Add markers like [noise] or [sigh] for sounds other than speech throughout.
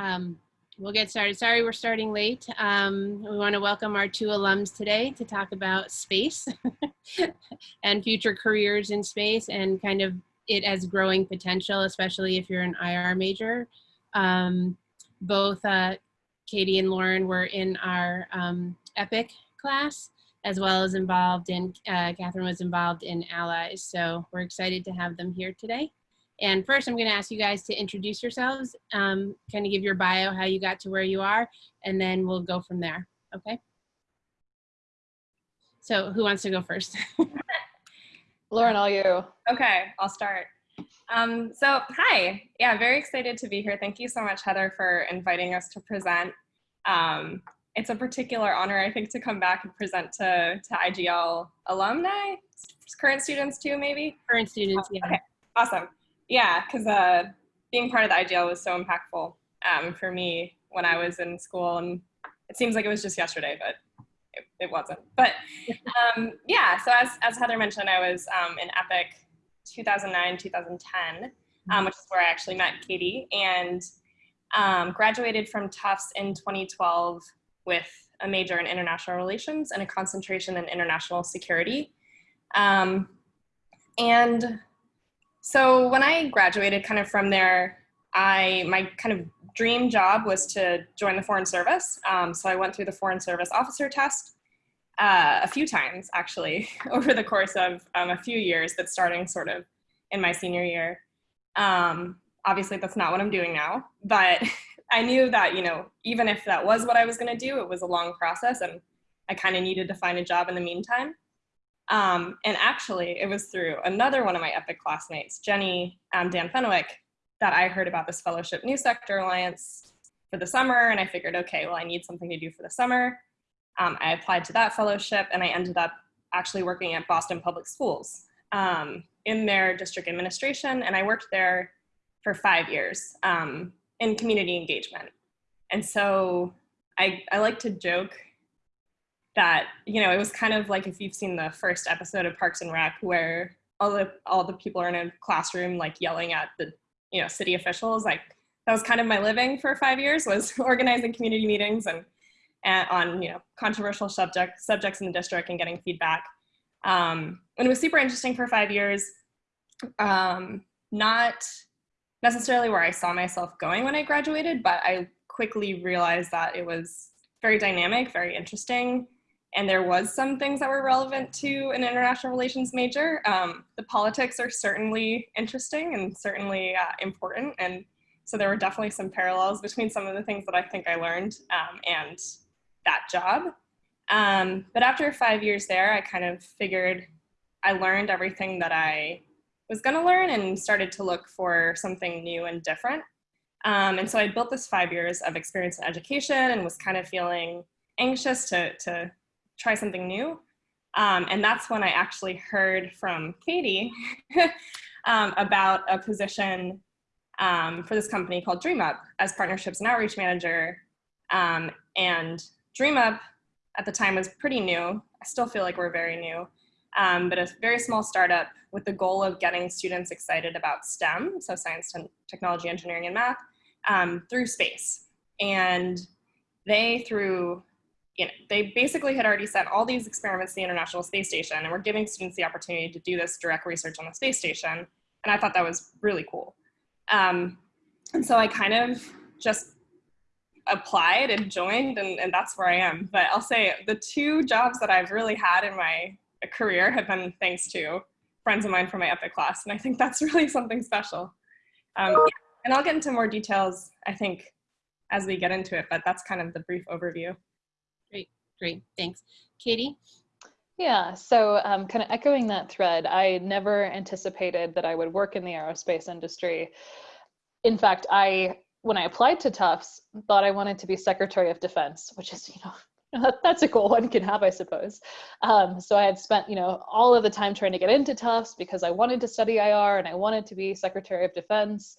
Um, we'll get started. Sorry we're starting late. Um, we want to welcome our two alums today to talk about space [laughs] and future careers in space and kind of it as growing potential, especially if you're an IR major. Um, both uh, Katie and Lauren were in our um, EPIC class as well as involved in, uh, Catherine was involved in Allies. So we're excited to have them here today. And first, I'm going to ask you guys to introduce yourselves, um, kind of give your bio, how you got to where you are, and then we'll go from there. Okay. So who wants to go first? [laughs] Lauren, all you. Okay, I'll start. Um, so hi, yeah, very excited to be here. Thank you so much, Heather, for inviting us to present. Um, it's a particular honor, I think, to come back and present to, to IGL alumni, current students too, maybe? Current students, yeah. Okay, awesome. Yeah, because uh, being part of the IGL was so impactful um, for me when I was in school, and it seems like it was just yesterday, but it, it wasn't. But [laughs] um, yeah, so as, as Heather mentioned, I was um, in EPIC 2009, 2010, um, which is where I actually met Katie, and um, graduated from Tufts in 2012 with a major in international relations and a concentration in international security. Um, and so when I graduated kind of from there, I my kind of dream job was to join the Foreign Service. Um, so I went through the Foreign Service officer test uh, a few times actually [laughs] over the course of um, a few years, but starting sort of in my senior year. Um, obviously that's not what I'm doing now, but [laughs] I knew that, you know, even if that was what I was gonna do, it was a long process and I kind of needed to find a job in the meantime. Um, and actually, it was through another one of my EPIC classmates, Jenny um, Dan Fenwick, that I heard about this fellowship New Sector Alliance for the summer. And I figured, okay, well, I need something to do for the summer. Um, I applied to that fellowship and I ended up actually working at Boston Public Schools um, in their district administration. And I worked there for five years um, in community engagement. And so I, I like to joke that you know it was kind of like if you've seen the first episode of Parks and Rec where all the all the people are in a classroom like yelling at the you know city officials like that was kind of my living for five years was [laughs] organizing community meetings and, and on you know controversial subject subjects in the district and getting feedback. Um, and it was super interesting for five years. Um, not necessarily where I saw myself going when I graduated but I quickly realized that it was very dynamic very interesting and there was some things that were relevant to an international relations major. Um, the politics are certainly interesting and certainly uh, important. And so there were definitely some parallels between some of the things that I think I learned um, and that job. Um, but after five years there, I kind of figured I learned everything that I was gonna learn and started to look for something new and different. Um, and so I built this five years of experience in education and was kind of feeling anxious to, to try something new. Um, and that's when I actually heard from Katie [laughs] um, about a position um, for this company called DreamUp as partnerships and outreach manager. Um, and DreamUp at the time was pretty new. I still feel like we're very new, um, but a very small startup with the goal of getting students excited about STEM, so science, technology, engineering, and math, um, through space. And they, through you know, they basically had already sent all these experiments to the International Space Station and were giving students the opportunity to do this direct research on the space station. And I thought that was really cool. Um, and so I kind of just applied and joined and, and that's where I am. But I'll say the two jobs that I've really had in my career have been thanks to friends of mine from my EPIC class. And I think that's [laughs] really something special. Um, and I'll get into more details, I think, as we get into it, but that's kind of the brief overview. Great, thanks. Katie? Yeah, so um, kind of echoing that thread, I never anticipated that I would work in the aerospace industry. In fact, I, when I applied to Tufts, thought I wanted to be Secretary of Defense, which is, you know, [laughs] that's a goal one can have, I suppose. Um, so I had spent, you know, all of the time trying to get into Tufts because I wanted to study IR and I wanted to be Secretary of Defense.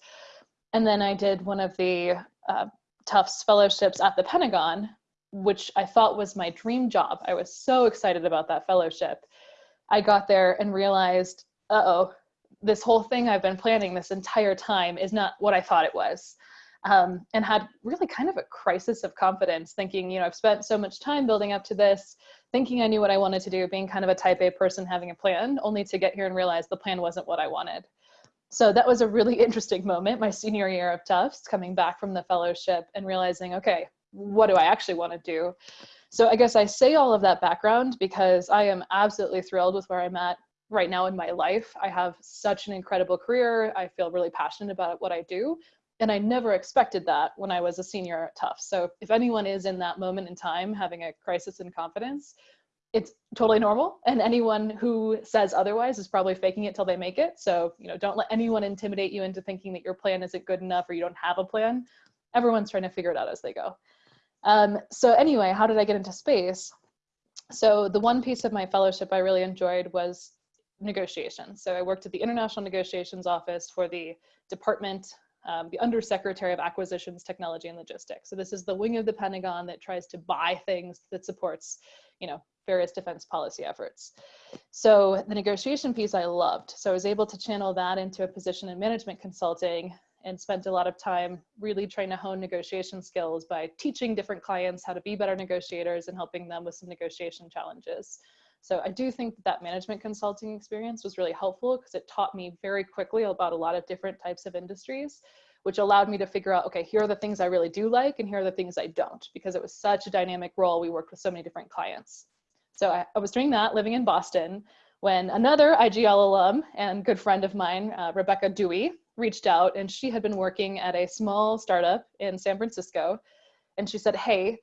And then I did one of the uh, Tufts fellowships at the Pentagon, which I thought was my dream job. I was so excited about that fellowship. I got there and realized, uh oh, this whole thing I've been planning this entire time is not what I thought it was. um, and had really kind of a crisis of confidence, thinking, you know, I've spent so much time building up to this, thinking I knew what I wanted to do, being kind of a type A person having a plan, only to get here and realize the plan wasn't what I wanted. So that was a really [laughs] interesting moment, my senior year of Tufts, coming back from the fellowship and realizing, okay, what do I actually want to do? So I guess I say all of that background because I am absolutely thrilled with where I'm at right now in my life. I have such an incredible career. I feel really passionate about what I do. And I never expected that when I was a senior at Tufts. So if anyone is in that moment in time having a crisis in confidence, it's totally normal. And anyone who says otherwise is probably faking it till they make it. So, you know, don't let anyone intimidate you into thinking that your plan isn't good enough or you don't have a plan. Everyone's trying to figure it out as they go. Um, so anyway, how did I get into space? So the one piece of my fellowship I really enjoyed was negotiations. So I worked at the International Negotiations Office for the Department, um, the Undersecretary of Acquisitions, Technology and Logistics. So this is the wing of the Pentagon that tries to buy things that supports, you know, various defense policy efforts. So the negotiation piece I loved. So I was able to channel that into a position in management consulting and spent a lot of time really trying to hone negotiation skills by teaching different clients how to be better negotiators and helping them with some negotiation challenges. So I do think that, that management consulting experience was really helpful because it taught me very quickly about a lot of different types of industries, which allowed me to figure out, okay, here are the things I really do like and here are the things I don't, because it was such a dynamic role. We worked with so many different clients. So I, I was doing that living in Boston when another IGL alum and good friend of mine, uh, Rebecca Dewey, reached out and she had been working at a small startup in San Francisco. And she said, Hey,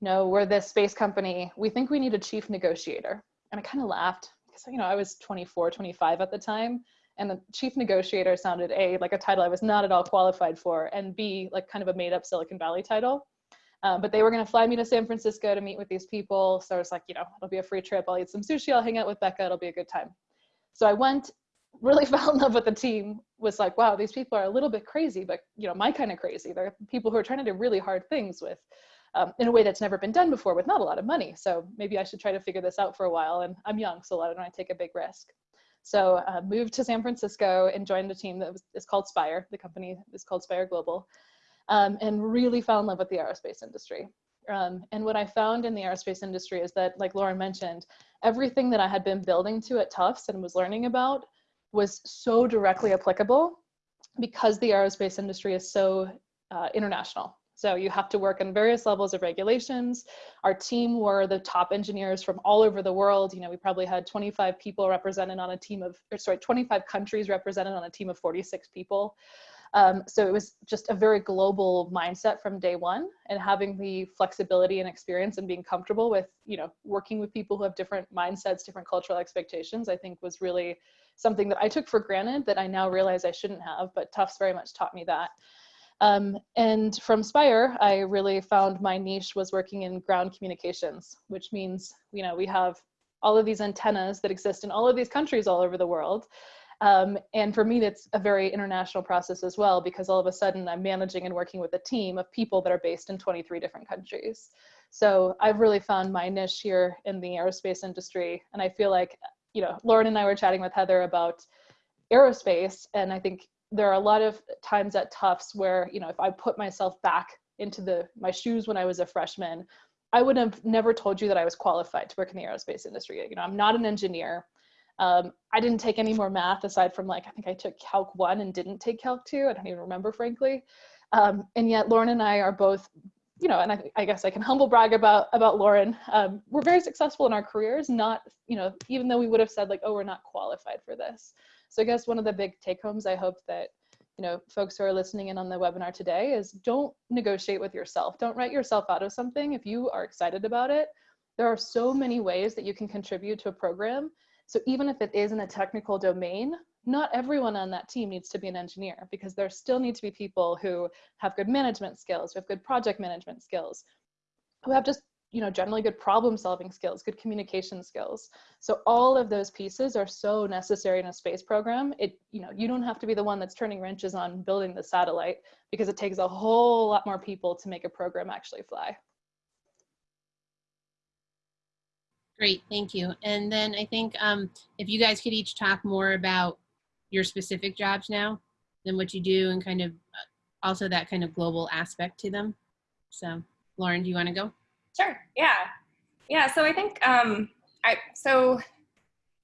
no, we're this space company. We think we need a chief negotiator. And I kind of laughed because, you know, I was 24, 25 at the time. And the chief negotiator sounded A, like a title I was not at all qualified for, and B, like kind of a made up Silicon Valley title. Um, but they were going to fly me to San Francisco to meet with these people. So I was like, you know, it'll be a free trip. I'll eat some sushi. I'll hang out with Becca. It'll be a good time. So I went really [laughs] fell in love with the team was like wow these people are a little bit crazy but you know my kind of crazy. They're people who are trying to do really hard things with um, in a way that's never been done before with not a lot of money. So maybe i should try to figure this out for a while. And i'm young so why don't i take a big risk. So uh, moved to san francisco and joined a team that was is called spire. The company is called spire global um, and really fell in love with the aerospace industry. Um, and what I found in the aerospace industry is that, like Lauren mentioned, everything that I had been building to at Tufts and was learning about was so directly applicable because the aerospace industry is so uh, international. So you have to work on various levels of regulations. Our team were the top engineers from all over the world. You know, we probably had 25 people represented on a team of, or sorry, 25 countries represented on a team of 46 people. Um, so it was just a very global mindset from day one and having the flexibility and experience and being comfortable with, you know, working with people who have different mindsets, different cultural expectations, I think was really something that I took for granted that I now realize I shouldn't have, but Tufts very much taught me that. Um, and from Spire, I really found my niche was working in ground communications, which means, you know, we have all of these antennas that exist in all of these countries all over the world. Um, and for me, that's a very international process as well, because all of a sudden I'm managing and working with a team of people that are based in 23 different countries. So I've really found my niche here in the aerospace industry. And I feel like you know, Lauren and I were chatting with Heather about aerospace, and I think there are a lot of times at Tufts where, you know, if I put myself back into the my shoes when I was a freshman, I would have never told you that I was qualified to work in the aerospace industry. You know, I'm not an engineer. Um, I didn't take any more math aside from like, I think I took Calc 1 and didn't take Calc 2. I don't even remember, frankly. Um, and yet Lauren and I are both you know, and I, I, guess I can humble brag about about Lauren. Um, we're very successful in our careers, not you know, even though we would have said like, oh, we're not qualified for this. So I guess one of the big take homes I hope that you know folks who are listening in on the webinar today is don't negotiate with yourself. Don't write yourself out of something if you are excited about it. There are so many ways that you can contribute to a program. So even if it is in a technical domain, not everyone on that team needs to be an engineer because there still need to be people who have good management skills, who have good project management skills, who have just you know generally good problem solving skills good communication skills. So all of those pieces are so necessary in a space program. It you know you don't have to be the one that's turning wrenches on building the satellite because it takes a whole lot more people to make a program actually fly. Great thank you. And then i think um, if you guys could each talk more about your specific jobs now than what you do and kind of uh, also that kind of global aspect to them. So, Lauren, do you want to go? Sure. Yeah. Yeah. So I think um, I so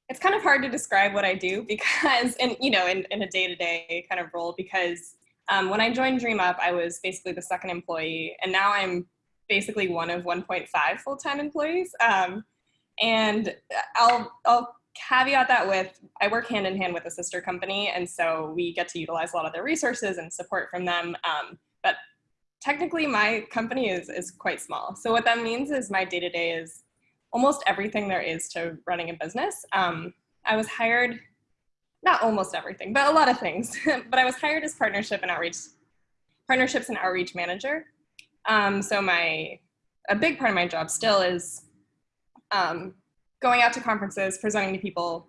it's kind of hard to describe what I do [laughs] because, and you know, in, in a day to day kind of role because um, when I joined DreamUp, I was basically the second employee, and now I'm basically one of 1.5 full time employees. Um, and I'll I'll caveat that with I work hand in hand with a sister company, and so we get to utilize a lot of their resources and support from them. Um, but technically, my company is is quite small. So what that means is my day to day is almost everything there is to running a business. Um, I was hired, not almost everything, but a lot of things. [laughs] but I was hired as partnership and outreach, partnerships and outreach manager. Um, so my a big part of my job still is um, going out to conferences, presenting to people.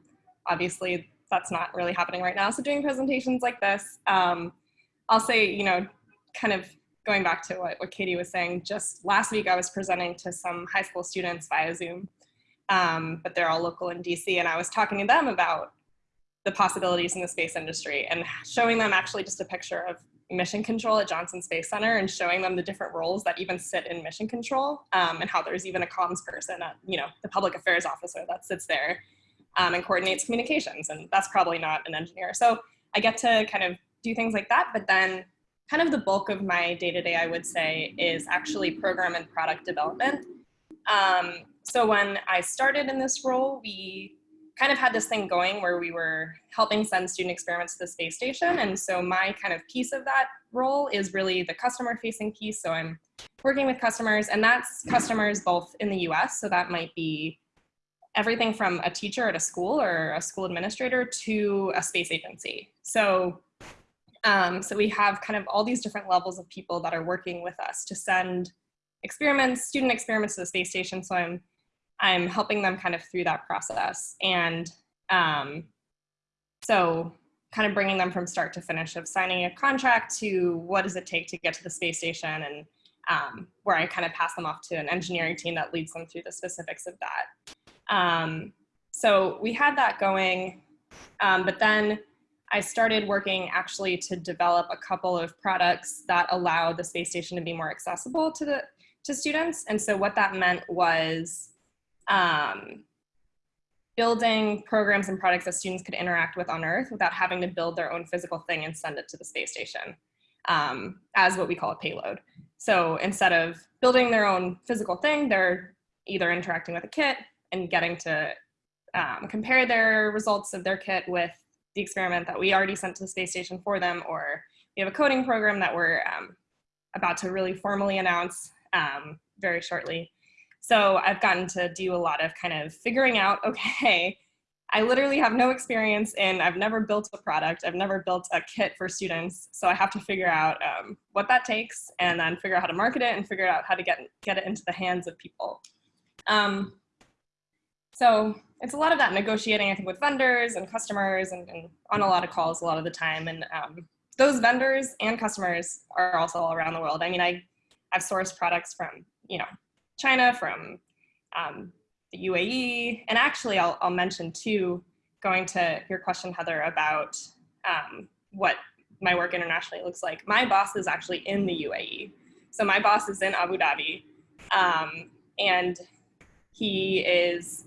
Obviously, that's not really happening right now. So doing presentations like this, um, I'll say, you know, kind of going back to what, what Katie was saying, just last week I was presenting to some high school students via Zoom, um, but they're all local in DC, and I was talking to them about the possibilities in the space industry and showing them actually just a picture of mission control at Johnson Space Center and showing them the different roles that even sit in mission control um, and how there's even a comms person at, you know, the public affairs officer that sits there um, and coordinates communications. And that's probably not an engineer. So I get to kind of do things like that, but then kind of the bulk of my day-to-day, -day, I would say, is actually program and product development. Um, so when I started in this role, we kind of had this thing going where we were helping send student experiments to the space station. And so my kind of piece of that role is really the customer facing piece. So I'm working with customers and that's customers both in the US. So that might be everything from a teacher at a school or a school administrator to a space agency. So, um, so we have kind of all these different levels of people that are working with us to send experiments, student experiments to the space station. So I'm I'm helping them kind of through that process. And um, so kind of bringing them from start to finish of signing a contract to what does it take to get to the space station and um, where I kind of pass them off to an engineering team that leads them through the specifics of that. Um, so we had that going, um, but then I started working actually to develop a couple of products that allow the space station to be more accessible to the to students. And so what that meant was um, building programs and products that students could interact with on Earth without having to build their own physical thing and send it to the space station um, as what we call a payload. So instead of building their own physical thing, they're either interacting with a kit and getting to um, compare their results of their kit with the experiment that we already sent to the space station for them, or we have a coding program that we're um, about to really formally announce um, very shortly so I've gotten to do a lot of kind of figuring out, [laughs] okay, I literally have no experience in, I've never built a product, I've never built a kit for students. So I have to figure out um, what that takes and then figure out how to market it and figure out how to get, get it into the hands of people. Um, so it's a lot of that negotiating, I think, with vendors and customers and, and on a lot of calls a lot of the time. And um, those vendors and customers are also all around the world. I mean, I, I've sourced products from, you know, China, from um, the UAE, and actually I'll, I'll mention too, going to your question, Heather, about um, what my work internationally looks like. My boss is actually in the UAE. So my boss is in Abu Dhabi, um, and he is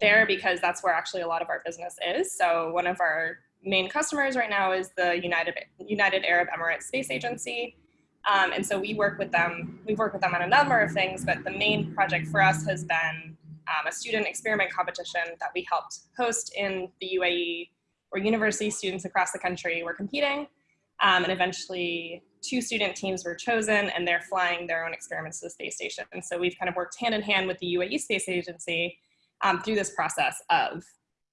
there because that's where actually a lot of our business is. So one of our main customers right now is the United, United Arab Emirates Space Agency. Um, and so we work with them, we've worked with them on a number of things, but the main project for us has been um, a student experiment competition that we helped host in the UAE where university students across the country were competing. Um, and eventually two student teams were chosen and they're flying their own experiments to the space station. And so we've kind of worked hand in hand with the UAE Space Agency um, through this process of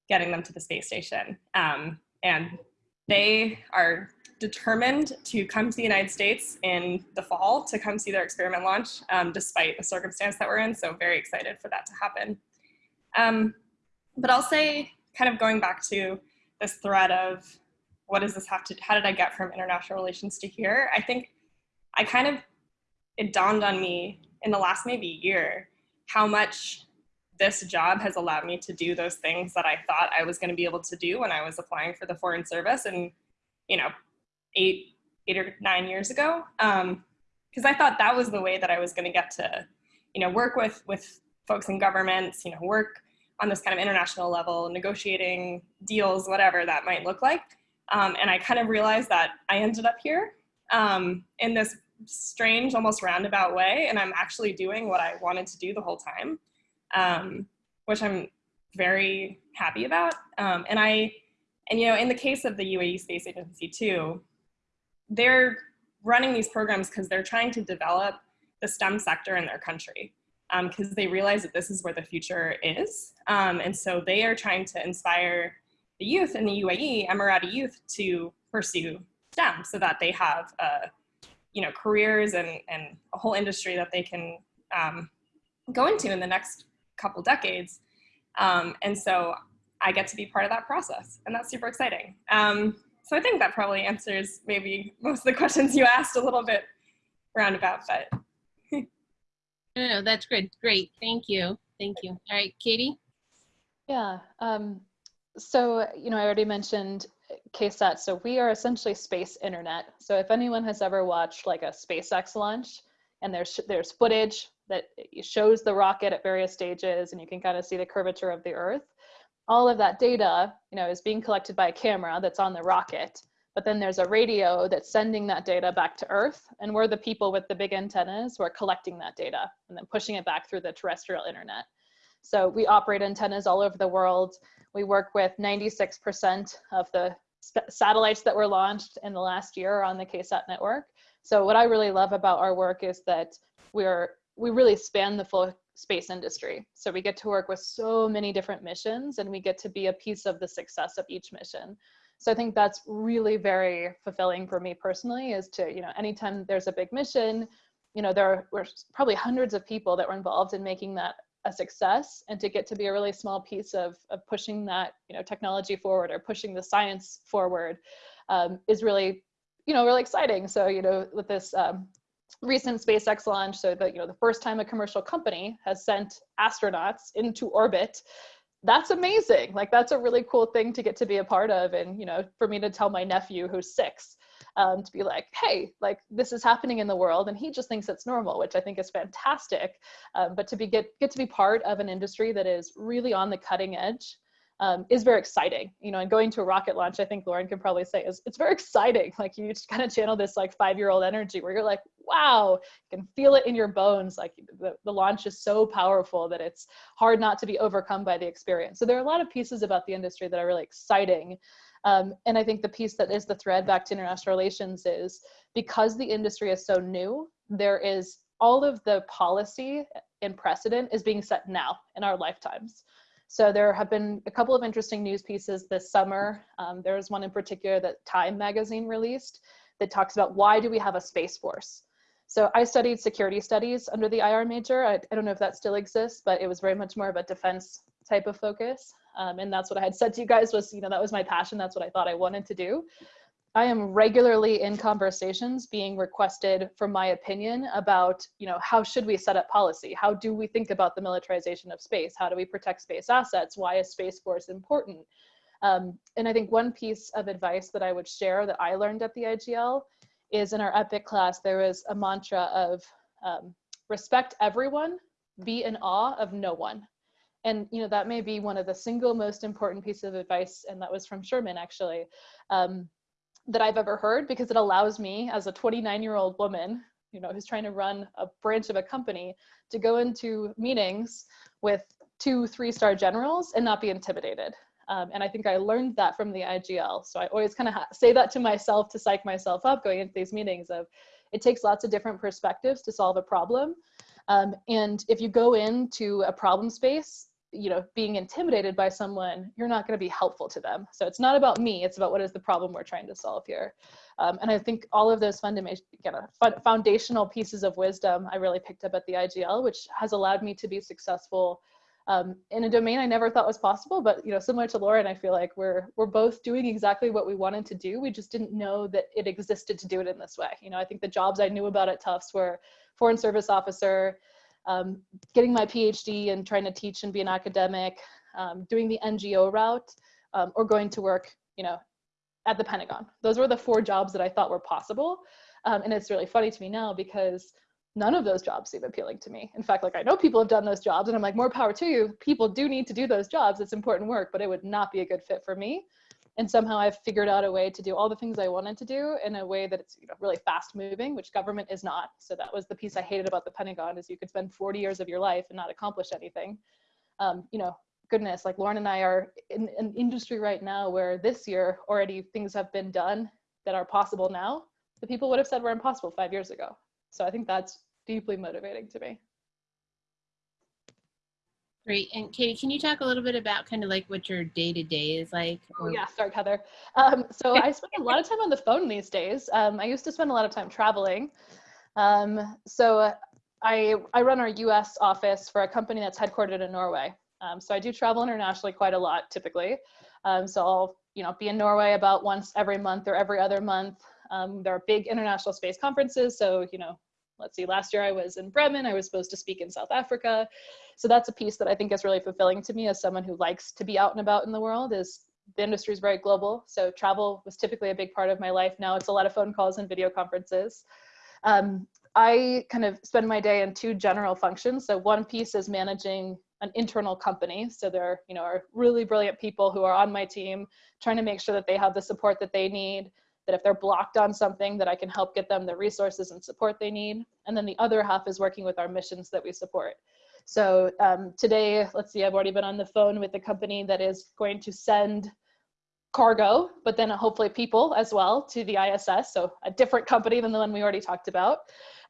getting them to the space station. Um, and they are determined to come to the United States in the fall to come see their experiment launch, um, despite the circumstance that we're in. So very excited for that to happen. Um, but I'll say, kind of going back to this thread of what does this have to, how did I get from international relations to here? I think I kind of, it dawned on me in the last maybe year how much this job has allowed me to do those things that I thought I was going to be able to do when I was applying for the foreign service and you know eight eight or nine years ago. Um, because I thought that was the way that I was going to get to, you know, work with with folks in governments, you know, work on this kind of international level, negotiating deals, whatever that might look like. Um, and I kind of realized that I ended up here um, in this strange, almost roundabout way, and I'm actually doing what I wanted to do the whole time, um, which I'm very happy about. Um, and I, and you know, in the case of the UAE Space Agency too, they're running these programs because they're trying to develop the STEM sector in their country because um, they realize that this is where the future is. Um, and so they are trying to inspire the youth in the UAE, Emirati youth, to pursue STEM so that they have, uh, you know, careers and, and a whole industry that they can um, go into in the next couple decades. Um, and so I get to be part of that process, and that's super exciting. Um, so I think that probably answers maybe most of the questions you asked a little bit roundabout, but. no, no, that's good. Great. Thank you. Thank you. All right, Katie? Yeah. Um, so, you know, I already mentioned KSAT. So we are essentially space internet. So if anyone has ever watched like a SpaceX launch and there's, there's footage that shows the rocket at various stages and you can kind of see the curvature of the earth, all of that data, you know, is being collected by a camera that's on the rocket. But then there's a radio that's sending that data back to Earth, and we're the people with the big antennas who are collecting that data and then pushing it back through the terrestrial internet. So we operate antennas all over the world. We work with 96% of the satellites that were launched in the last year on the KSAT network. So what I really love about our work is that we're we really span the full space industry. So we get to work with so many different missions and we get to be a piece of the success of each mission. So I think that's really very fulfilling for me personally is to, you know, anytime there's a big mission, you know, there were probably hundreds of people that were involved in making that a success and to get to be a really small piece of, of pushing that, you know, technology forward or pushing the science forward um, is really, you know, really exciting. So, you know, with this um, recent SpaceX launch, so that you know the first time a commercial company has sent astronauts into orbit, that's amazing. Like that's a really cool thing to get to be a part of, and you know, for me to tell my nephew who's six, um, to be like, hey, like this is happening in the world, and he just thinks it's normal, which I think is fantastic. Um, but to be get get to be part of an industry that is really on the cutting edge um, is very exciting. You know, and going to a rocket launch, I think Lauren can probably say is it's very exciting. [laughs] Like you just kind of channel this like five year old energy where you're like, wow, you can feel it in your bones. Like the, the launch is so powerful that it's hard not to be overcome by the experience. So there are a lot of pieces about the industry that are really exciting. Um, and I think the piece that is the thread back to international relations is because the industry is so new, there is all of the policy and precedent is being set now in our lifetimes. So there have been a couple of interesting news pieces this summer. Um, one in particular that Time magazine released that talks about why do we have a space force? So I studied security studies under the IR major. I, I don't know if that still exists, but it was very much more of a defense type of focus. Um, and that's what I had said to you guys was, you know, that was my passion. That's what I thought I wanted to do. I am regularly in conversations being requested for my opinion about, you know, how should we set up policy? How do we think about the militarization of space? How do we protect space assets? Why is Space Force important? Um, and I think one piece of advice that I would share that I learned at the IGL is in our EPIC class, there was a mantra of um, respect everyone, be in awe of no one. And you know that may be one of the single most important piece of advice, and that was from Sherman actually. Um, that I've ever heard because it allows me as a 29 year old woman, you know, who's trying to run a branch of a company to go into meetings with two, three star generals and not be intimidated. Um, and I think I learned that from the IGL. So I always kind of say that to myself to psych myself up going into these meetings of it takes lots of different perspectives to solve a problem. Um, and if you go into a problem space you know being intimidated by someone you're not going to be helpful to them so it's not about me it's about what is the problem we're trying to solve here um, and i think all of those fundamental foundational pieces of wisdom i really picked up at the igl which has allowed me to be successful um, in a domain I never thought was possible, but you know, similar to Lauren, I feel like we're we're both doing exactly what we wanted to do. We just didn't know that it existed to do it in this way. You know, I think the jobs I knew about at Tufts were foreign service officer, um, getting my PhD and trying to teach and be an academic, um, doing the NGO route, um, or going to work, you know, at the Pentagon. Those were the four jobs that I thought were possible. Um, and it's really funny to me now because none of those jobs seem appealing to me. In fact, like I know people have done those jobs and I'm like, more power to you. People do need to do those jobs. It's important work, but it would not be a good fit for me. And somehow I've figured out a way to do all the things I wanted to do in a way that it's you know, really fast moving, which government is not. So that was the piece I hated about the Pentagon is you could spend 40 years of your life and not accomplish anything. Um, you know, goodness, like Lauren and I are in an industry right now where this year already things have been done that are possible now. The people would have said were impossible five years ago. So I think that's deeply motivating to me. Great. And Katie, can you talk a little bit about kind of like what your day to day is like? Oh, yeah, start Heather. Um, so I spend a lot of time on the phone these days. Um, I used to spend a lot of time traveling. Um, so I, I run our US office for a company that's headquartered in Norway. Um, so I do travel internationally quite a lot typically. Um, so I'll you know, be in Norway about once every month or every other month. Um, there are big international space conferences. So, you know, let's see, last year I was in Bremen, I was supposed to speak in South Africa. So that's a piece that I think is really fulfilling to me as someone who likes to be out and about in the world is the industry is very global. So travel was typically a big part of my life. Now it's a lot of phone calls and video conferences. Um, I kind of spend my day in two general functions. So one piece is managing an internal company. So there you know, are really brilliant people who are on my team trying to make sure that they have the support that they need, that if they're blocked on something that I can help get them the resources and support they need. And then the other half is working with our missions that we support. So um, today, let's see, I've already been on the phone with the company that is going to send cargo, but then hopefully people as well to the ISS. So a different company than the one we already talked about.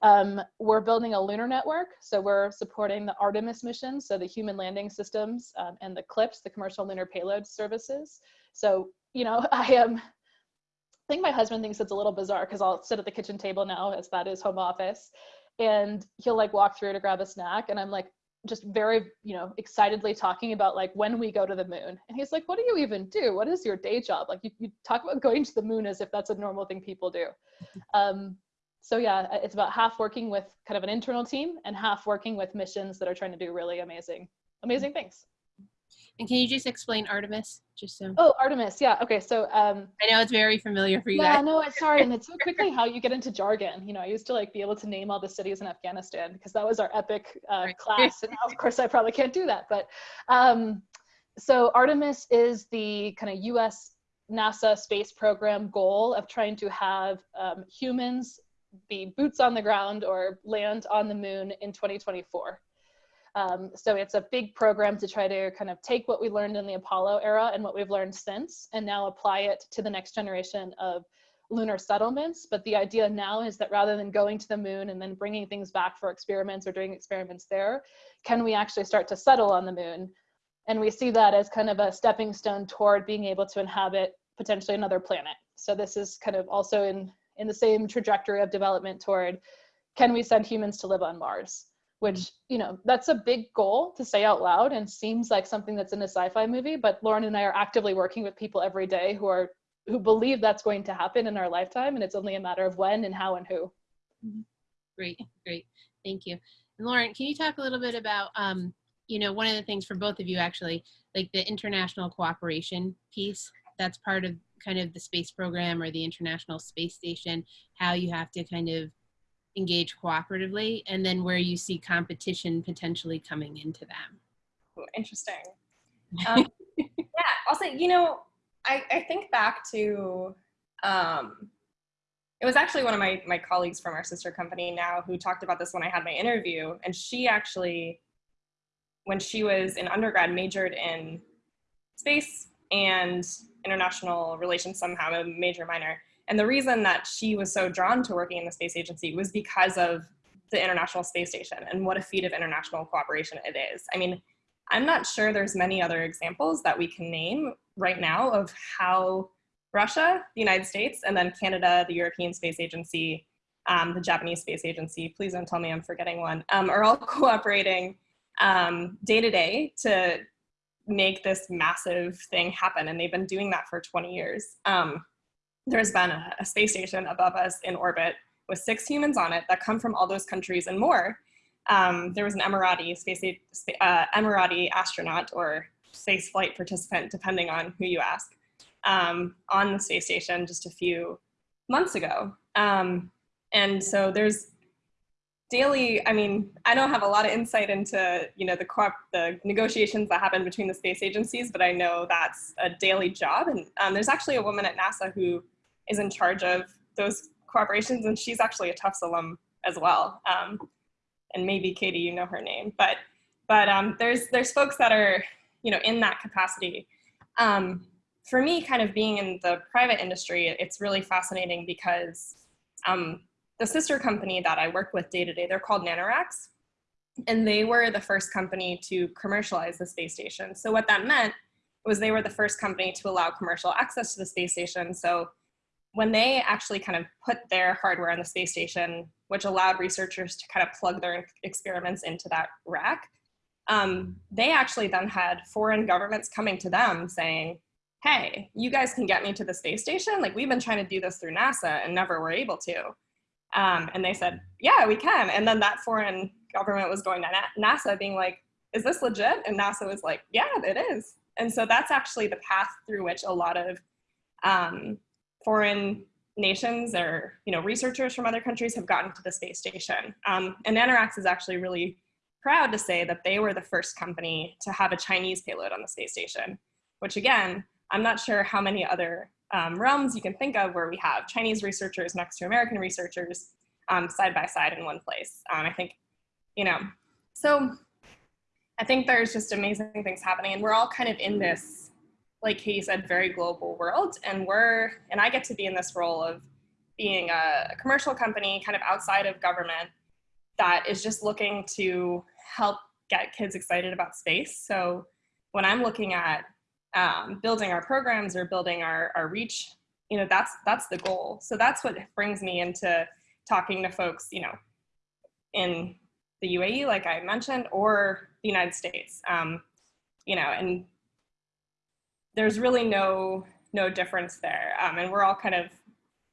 Um, we're building a lunar network. So we're supporting the Artemis mission, so the human landing systems um, and the CLPS, the commercial lunar payload services. So, you know, [laughs] I am I think my husband thinks it's a little bizarre because I'll sit at the kitchen table now as that is home office and he'll like walk through to grab a snack and I'm like just very you know excitedly talking about like when we go to the moon. And he's like what do you even do? What is your day job? Like you, you talk about going to the moon as if that's a normal thing people do. [laughs] Um, so yeah it's about half working with kind of an internal team and half working with missions that are trying to do really amazing amazing things and can you just explain Artemis, just so? Oh, Artemis. Yeah. Okay. So um, I know it's very familiar for you. Yeah. Guys. No, it's sorry, and it's so [laughs] quickly how you get into jargon. You know, I used to like be able to name all the cities in Afghanistan because that was our epic uh, right. class, and now, [laughs] of course I probably can't do that. But um, so Artemis is the kind of U.S. NASA space program goal of trying to have um, humans be boots on the ground or land on the moon in 2024. Um, so it's a big program to try to kind of take what we learned in the Apollo era and what we've learned since and now apply it to the next generation of lunar settlements. But the idea now is that rather than going to the moon and then bringing things back for experiments or doing experiments there, can we actually start to settle on the moon? And we see that as kind of a stepping stone toward being able to inhabit potentially another planet. So this is kind of also in, in the same trajectory of development toward, can we send humans to live on Mars? Which you know that's a big goal to say out loud and seems like something that's in a sci-fi movie but lauren and i are actively working with people every day who are who believe that's going to happen in our lifetime and it's only a matter of when and how and who. Mm-hmm. great great. Thank you. And lauren can you talk a little bit about um, you know one of the things for both of you actually like the international cooperation piece? That's part of kind of the space program or the international space station how you have to kind of engage cooperatively and then where you see competition potentially coming into them. Interesting. Um, [laughs] yeah also you know I, I think back to um, it was actually one of my, my colleagues from our sister company now who talked about this when i had my interview and she actually when she was in undergrad majored in space and international relations somehow a major minor and the reason that she was so drawn to working in the space agency was because of the International Space Station and what a feat of international cooperation it is. I mean, I'm not sure there's many other examples that we can name right now of how Russia, the United States, and then Canada, the European Space Agency, um, the Japanese Space Agency, please don't tell me I'm forgetting one, um, are all [laughs] cooperating um, day to day to make this massive thing happen. And they've been doing that for 20 years. Um, there's been a, a space station above us in orbit with six humans on it that come from all those countries and more. Um, there was an Emirati space uh, Emirati astronaut or space flight participant, depending on who you ask, um, on the space station just a few months ago. Um, and so there's daily, I mean, I don't have a lot of insight into, you know, the, co the negotiations that happen between the space agencies, but I know that's a daily job. And um, there's actually a woman at NASA who is in charge of those cooperations, and she's actually a Tufts alum as well. Um, and maybe Katie, you know her name, but but um, there's there's folks that are you know in that capacity. Um, for me, kind of being in the private industry, it's really fascinating because um, the sister company that I work with day to day, they're called NanoRacks, and they were the first company to commercialize the space station. So what that meant was they were the first company to allow commercial access to the space station. So when they actually kind of put their hardware on the space station, which allowed researchers to kind of plug their experiments into that rack, um, they actually then had foreign governments coming to them saying, hey, you guys can get me to the space station? Like we've been trying to do this through NASA and never were able to. Um, and they said, yeah, we can. And then that foreign government was going to NASA being like, is this legit? And NASA was like, yeah, it is. And so that's actually the path through which a lot of um, foreign nations or you know researchers from other countries have gotten to the space station. Um, and NanoRacks is actually really proud to say that they were the first company to have a Chinese payload on the space station, which again, I'm not sure how many other um, realms you can think of where we have Chinese researchers next to American researchers um, side by side in one place. Um, I think, you know, so I think there's just amazing things happening and we're all kind of in this, like Katie said, very global world. And we're, and I get to be in this role of being a, commercial company kind of outside of government that is just looking to help get kids excited about space. So when I'm looking at um, building our programs or building our, our reach, you know, that's, that's the goal. So that's what brings me into talking to folks, you know, in the UAE, like I mentioned, or the United States, um, you know, and there's really no, no difference there. Um, and we're all kind of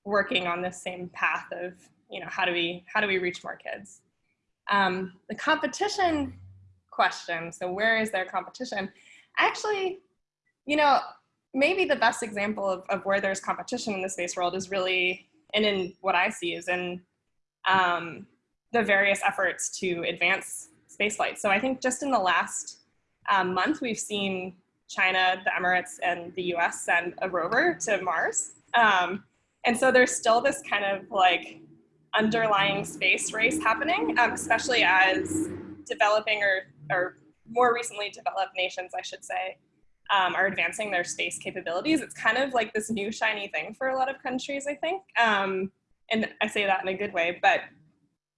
working on this same path of, you know, how do we, how do we reach more kids? Um, the competition question, so where is there competition? Actually, you know, maybe the best example of, of where there's competition in the space world is really, and in what I see is in um, the various efforts to advance spaceflight. So I think just in the last um, month, we've seen China, the Emirates, and the US send a rover to Mars. Um, and so there's still this kind of like underlying space race happening, um, especially as developing or, or more recently developed nations, I should say, um, are advancing their space capabilities. It's kind of like this new shiny thing for a lot of countries, I think. Um, and I say that in a good way, but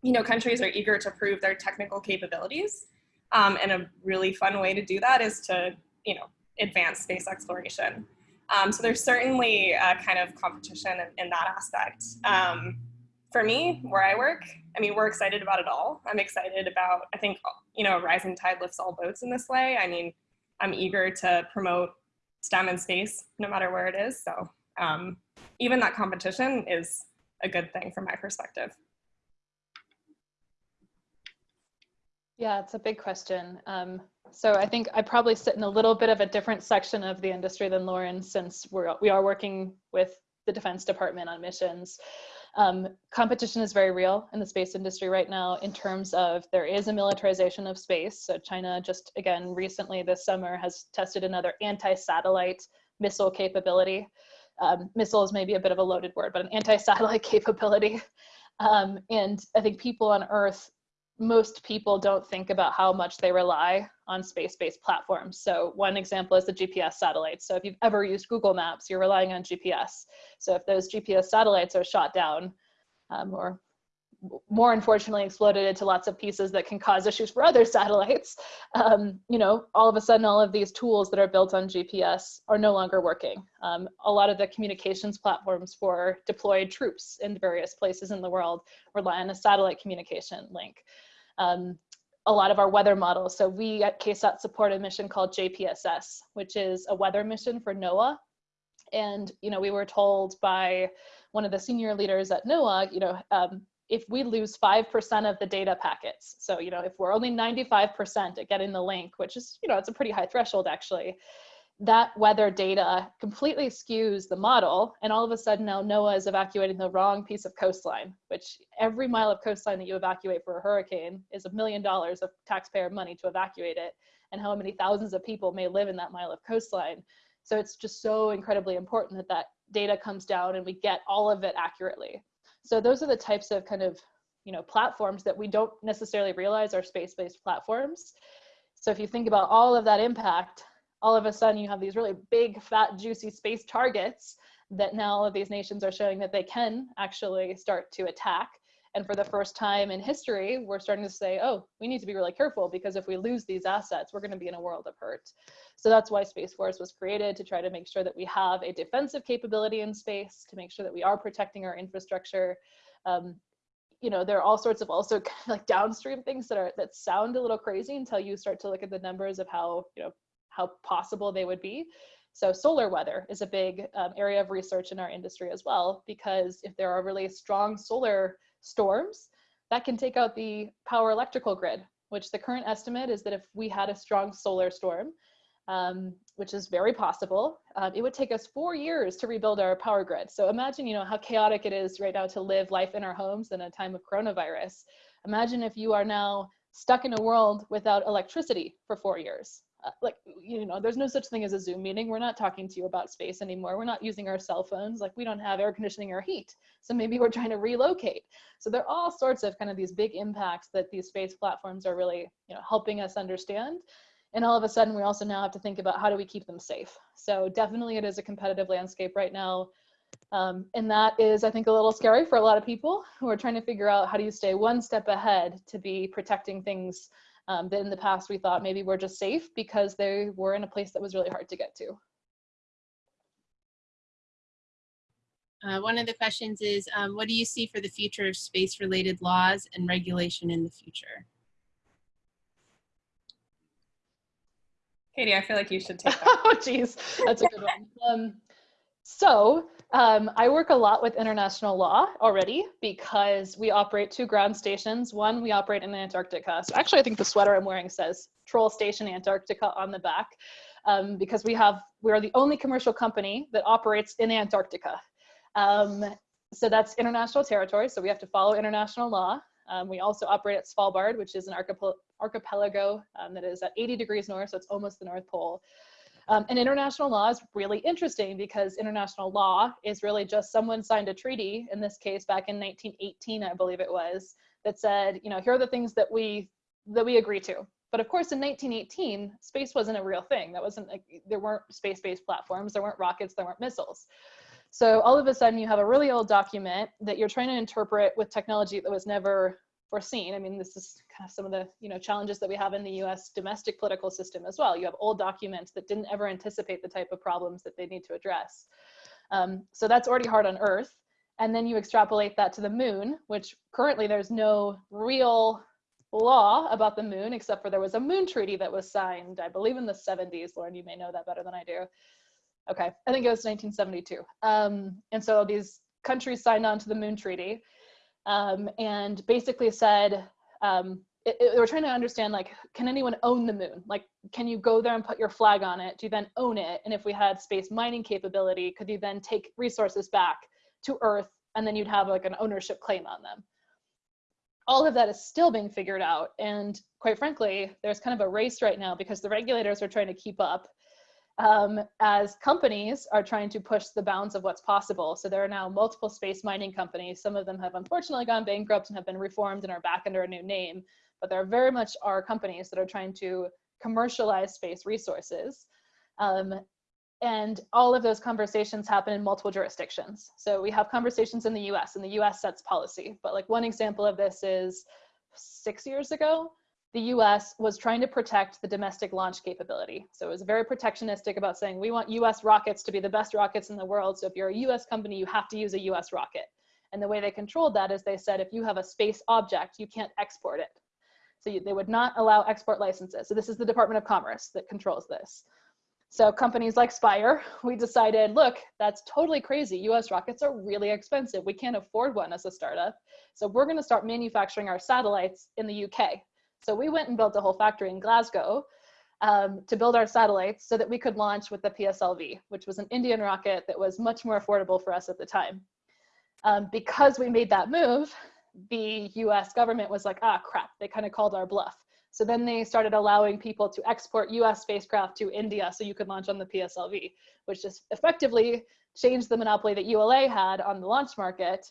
you know, countries are eager to prove their technical capabilities. Um, and a really fun way to do that is to, you know, advance space exploration. Um, so there's certainly a kind of competition in, in that aspect. Um, for me, where I work, I mean, we're excited about it all. I'm excited about, I think, you know, rising tide lifts all boats in this way. I mean, I'm eager to promote STEM in space, no matter where it is. So um, even that competition is a good thing from my perspective. Yeah, it's a big question. Um, so I think I probably sit in a little bit of a different section of the industry than Lauren, since we're, we are working with the Defense Department on missions. Um, competition is very real in the space industry right now in terms of there is a militarization of space. So China just, again, recently this summer has tested another anti-satellite missile capability. Um, missile is maybe a bit of a loaded word, but an anti-satellite [laughs] capability. Um, and I think people on Earth most people don't think about how much they rely on space-based platforms. So one example is the GPS satellites. So if you've ever used Google Maps, you're relying on GPS. So if those GPS satellites are shot down um, or more unfortunately exploded into lots of pieces that can cause issues for other [laughs] satellites, um, you know, all of a sudden all of these tools that are built on GPS are no longer working. Um, a lot of the communications platforms for deployed troops in various places in the world rely on a satellite communication link. Um, a lot of our weather models. So we at KSAT support a mission called JPSS, which is a weather mission for NOAA. And, you know, we were told by one of the senior leaders at NOAA, you know, um, if we lose 5% of the data packets, so, you know, if we're only 95% at getting the link, which is, you know, it's a pretty high threshold actually, that weather data completely skews the model. And all of a sudden now NOAA is evacuating the wrong piece of coastline, which every mile of coastline that you evacuate for a hurricane is a million dollars of taxpayer money to evacuate it. And how many thousands of people may live in that mile of coastline. So it's just so incredibly important that that data comes down and we get all of it accurately. So those are the types of kind of you know platforms that we don't necessarily realize are space-based platforms. So if you think about all of that impact, all of a sudden you have these really big, fat, juicy space targets that now all of these nations are showing that they can actually start to attack. And for the first time in history, we're starting to say, oh, we need to be really careful because if we lose these assets, we're going to be in a world of hurt. So that's why Space Force was created to try to make sure that we have a defensive capability in space, to make sure that we are protecting our infrastructure. Um, you know, there are all sorts of also [laughs] kind of like downstream things that are that sound a little crazy until you start to look at the numbers of how you know how possible they would be. So solar weather is a big um, area of research in our industry as well, because if there are really strong solar storms, that can take out the power electrical grid, which the current estimate is that if we had a strong solar storm, um, which is very possible, um, it would take us four years to rebuild our power grid. So imagine, you know, how chaotic it is right now to live life in our homes in a time of coronavirus. Imagine if you are now stuck in a world without electricity for four years. Uh, like you know there's no such thing as a zoom meeting. We're not talking to you about space anymore. We're not using our cell phones. Like we don't have air conditioning or heat. So maybe we're trying to relocate. So there are all sorts of kind of these big impacts that these space platforms are really you know helping us understand. And all of a sudden we also now have to think about how do we keep them safe. So definitely it is a competitive landscape right now. Um, and that is i think a little scary for a lot of people who are trying to figure out how do you stay one step ahead to be protecting things um, that in the past we thought maybe we're just safe because they were in a place that was really hard to get to. Uh, one of the questions is, um, what do you see for the future of space-related laws and regulation in the future? Katie, I feel like you should take [laughs] that. oh, geez, that's a good one. Um, so um, I work a lot with international law already because we operate two ground stations. One, we operate in Antarctica. So actually, I think the sweater I'm wearing says Troll Station Antarctica on the back um, because we have we are the only commercial company that operates in Antarctica. Um, so that's international territory. So we have to follow international law. Um, we also operate at Svalbard, which is an archipelago um, that is at 80 degrees north, so it's almost the North Pole. Um, and international law is really interesting because international law is really just someone signed a treaty, in this case back in 1918, I believe it was, that said, you know, here are the things that we that we agree to. But of course, in 1918, space wasn't a real thing. That wasn't like, there weren't space-based platforms, there weren't rockets, there weren't missiles. So all of a sudden you have a really old document that you're trying to interpret with technology that was never foreseen. I mean, this is kind of some of the you know challenges that we have in the U.S. domestic political system as well. You have old documents that didn't ever anticipate the type of problems that they need to address. Um, so that's already hard on Earth. And then you extrapolate that to the moon, which currently there's no real law about the moon, except for there was a moon treaty that was signed, I believe in the 70s. Lauren, you may know that better than I do. Okay, I think it was 1972. Um, and so these countries signed on to the moon treaty um, and basically said, um, it, it, they were trying to understand like, can anyone own the moon? Like, can you go there and put your flag on it? Do you then own it? And if we had space mining capability, could you then take resources back to Earth and then you'd have like an ownership claim on them? All of that is still being figured out. And quite frankly, there's kind of a race right now because the regulators are trying to keep up um, as companies are trying to push the bounds of what's possible. So there are now multiple space mining companies. Some of them have unfortunately gone bankrupt and have been reformed and are back under a new name. But there very much are companies that are trying to commercialize space resources. Um, and all of those conversations happen in multiple jurisdictions. So we have conversations in the US and the US sets policy. But like one example of this is six years ago, the US was trying to protect the domestic launch capability. So it was very protectionistic about saying, we want US rockets to be the best rockets in the world. So if you're a US company, you have to use a US rocket. And the way they controlled that is they said, if you have a space object, you can't export it. So you, they would not allow export licenses. So this is the Department of Commerce that controls this. So companies like Spire, we decided, look, that's totally crazy. US rockets are really expensive. We can't afford one as a startup. So we're gonna start manufacturing our satellites in the UK. So we went and built a whole factory in Glasgow. um, to build our satellites so that we could launch with the PSLV, which was an Indian rocket that was much more affordable for us at the time. Um, because we made that move, the US government was like, ah, crap, they kind of called our bluff. So then they started allowing people to export US spacecraft to India so you could launch on the PSLV, which just effectively changed the monopoly that ULA had on the launch market.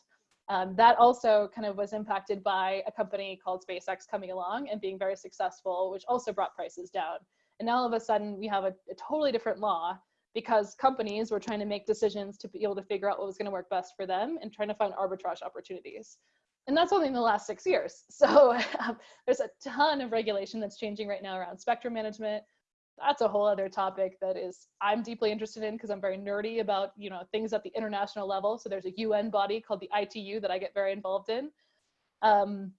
Um, that also kind of was impacted by a company called SpaceX coming along and being very successful, which also brought prices down. And now all of a sudden we have a, a totally different law because companies were trying to make decisions to be able to figure out what was going to work best for them and trying to find arbitrage opportunities and that's only in the last six years. [laughs] So um, [laughs] there's a ton of regulation that's changing right now around spectrum management. That's a whole other topic that is I'm deeply interested in because I'm very nerdy about you know things at the international level. So there's a UN body called the ITU that I get very involved in. Um,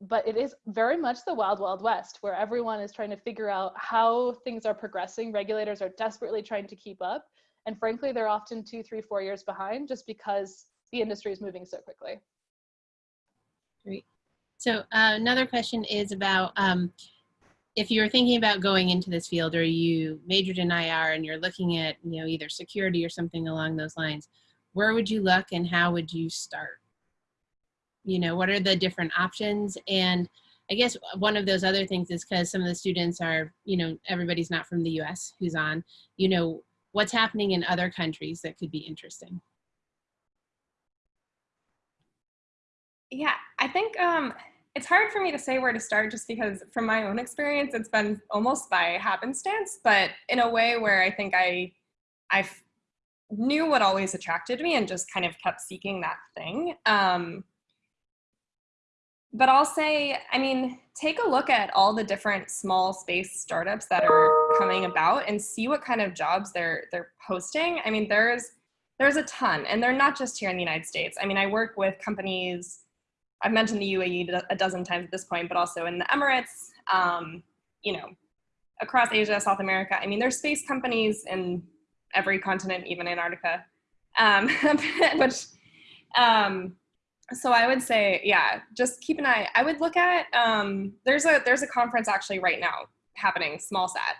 but it is very much the wild wild west where everyone is trying to figure out how things are progressing regulators are desperately trying to keep up and frankly they're often two three four years behind just because the industry is moving so quickly Great. So uh, another question is about um, if you're thinking about going into this field or you majored in IR and you're looking at you know either security or something along those lines, where would you look and how would you start? You know, what are the different options? And I guess one of those other things is because some of the students are, you know, everybody's not from the US who's on, you know, what's happening in other countries that could be interesting. Yeah, I think um, it's hard for me to say where to start just because from my own experience, it's been almost by happenstance, but in a way where I think I, I knew what always attracted me and just kind of kept seeking that thing. Um, but I'll say, I mean, take a look at all the different small space startups that are coming about and see what kind of jobs they're they're posting. I mean, there's there's a ton, and they're not just here in the United States. I mean, I work with companies I've mentioned the UAE a dozen times at this point, but also in the Emirates, um, you know, across Asia, South America. I mean, there's space companies in every continent, even Antarctica, um, [laughs] which, um, so I would say, yeah, just keep an eye. I would look at, um, there's a, there's a conference actually right now happening, SmallSat,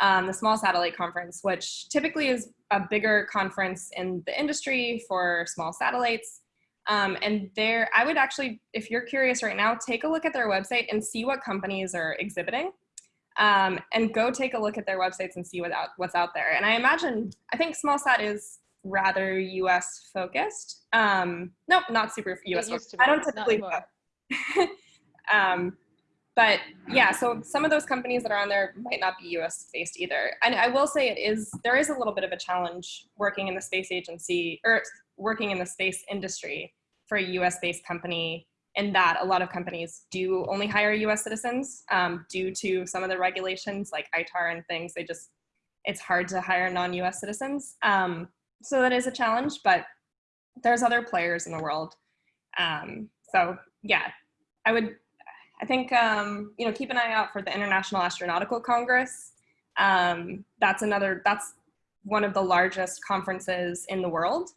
um, the Small Satellite Conference, which typically is a bigger conference in the industry for small satellites. Um, and there, I would actually, if you're curious right now, take a look at their website and see what companies are exhibiting. Um, and go take a look at their websites and see what out, what's out there. And I imagine, I think SmallSat is rather US focused. Um, nope, not super US focused. I don't typically. [laughs] um, but yeah, so some of those companies that are on there might not be US based either. And I will say it is, there is a little bit of a challenge working in the space agency or working in the space industry for a US based company in that a lot of companies do only hire US citizens um, due to some of the regulations like ITAR and things. They just, it's hard to hire non-US citizens. Um, so that is a challenge, but there's other players in the world. Um, so yeah, I would, I think, um, you know, keep an eye out for the International Astronautical Congress. Um, that's another, that's one of the largest conferences in the world.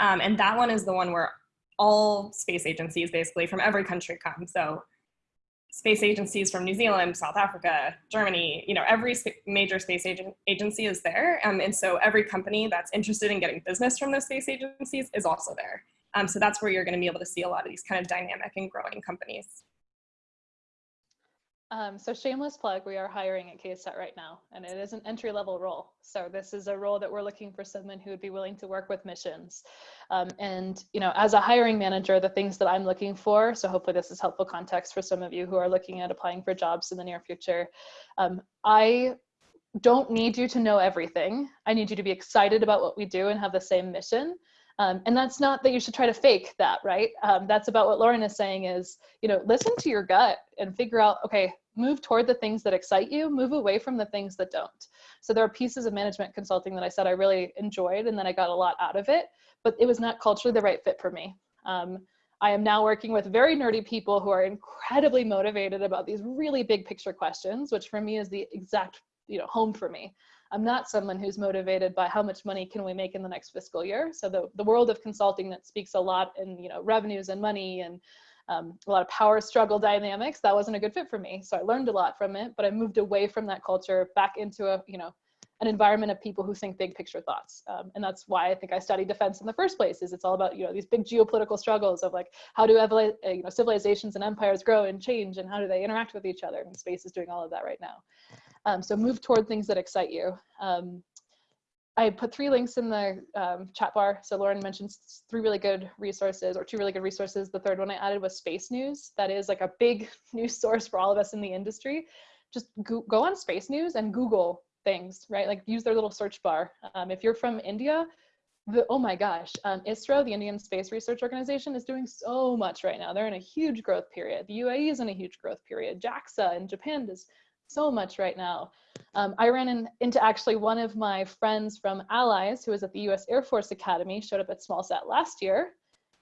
Um, and that one is the one where all space agencies basically from every country come. So space agencies from New Zealand, South Africa, Germany, you know, every sp major space agency is there. Um, and so every company that's interested in getting business from those space agencies is also there. Um, so that's where you're gonna be able to see a lot of these kind of dynamic and growing companies. Um, so shameless plug, we are hiring at KSAT right now, and it is an entry level role. So this is a role that we're looking for someone who would be willing to work with missions. Um, and you know, as a hiring manager, the things that I'm looking for, so hopefully this is helpful context for some of you who are looking at applying for jobs in the near future. Um, I don't need you to know everything. I need you to be excited about what we do and have the same mission. Um, and that's not that you should try to fake that, right? Um, that's about what Lauren is saying is, you know, listen to your gut and figure out, okay, move toward the things that excite you, move away from the things that don't. So there are pieces of management consulting that I said I really enjoyed and then I got a lot out of it, but it was not culturally the right fit for me. Um, I am now working with very nerdy people who are incredibly motivated about these really big picture questions, which for me is the exact you know home for me. I'm not someone who's motivated by how much money can we make in the next fiscal year. So the, the world of consulting that speaks a lot in you know revenues and money and um, a lot of power struggle dynamics. That wasn't a good fit for me. So I learned a lot from it, but I moved away from that culture back into a, you know, an environment of people who think big picture thoughts. Um, and that's why I think I studied defense in the first place is it's all about, you know, these big geopolitical struggles of like, how do uh, you know, civilizations and empires grow and change and how do they interact with each other? And space is doing all of that right now. Um, so move toward things that excite you. Um, I put three links in the um, chat bar. So Lauren mentioned three really good resources or two really good resources. The third one I added was Space News. That is like a big [laughs] news source for all of us in the industry. Just go, go on Space News and Google things, right? Like use their little search bar. Um, if you're from India, the, oh my gosh, um, ISRO, the Indian Space Research Organization, is doing so much right now. They're in a huge growth period. The UAE is in a huge growth period. JAXA in Japan is so much right now. Um, I ran in, into actually one of my friends from Allies who was at the US Air Force Academy, showed up at SmallSat last year,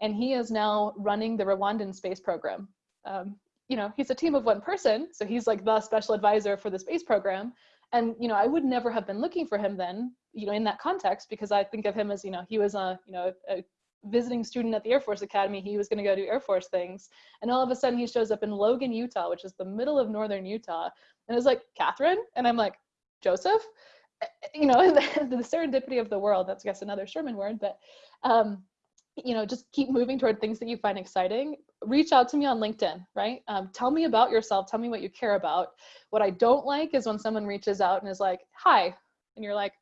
and he is now running the Rwandan space program. Um, you know, he's a team of one person, so he's like the special advisor for the space program. And, you know, I would never have been looking for him then, you know, in that context, because I think of him as, you know, he was a, you know, a visiting student at the Air Force Academy. He was going to go do Air Force things. And all of a sudden he shows up in Logan, Utah, which is the middle of northern Utah. And it's like, Catherine? And I'm like, Joseph? Eh, eh, you know, the, [laughs] the serendipity of the world, that's I guess another Sherman word, but um, you know, just keep moving toward things that you find exciting. Reach out to me on LinkedIn, right? Um, tell me about yourself. Tell me what you care about. What I don't like is when someone reaches out and is like, hi, and you're like,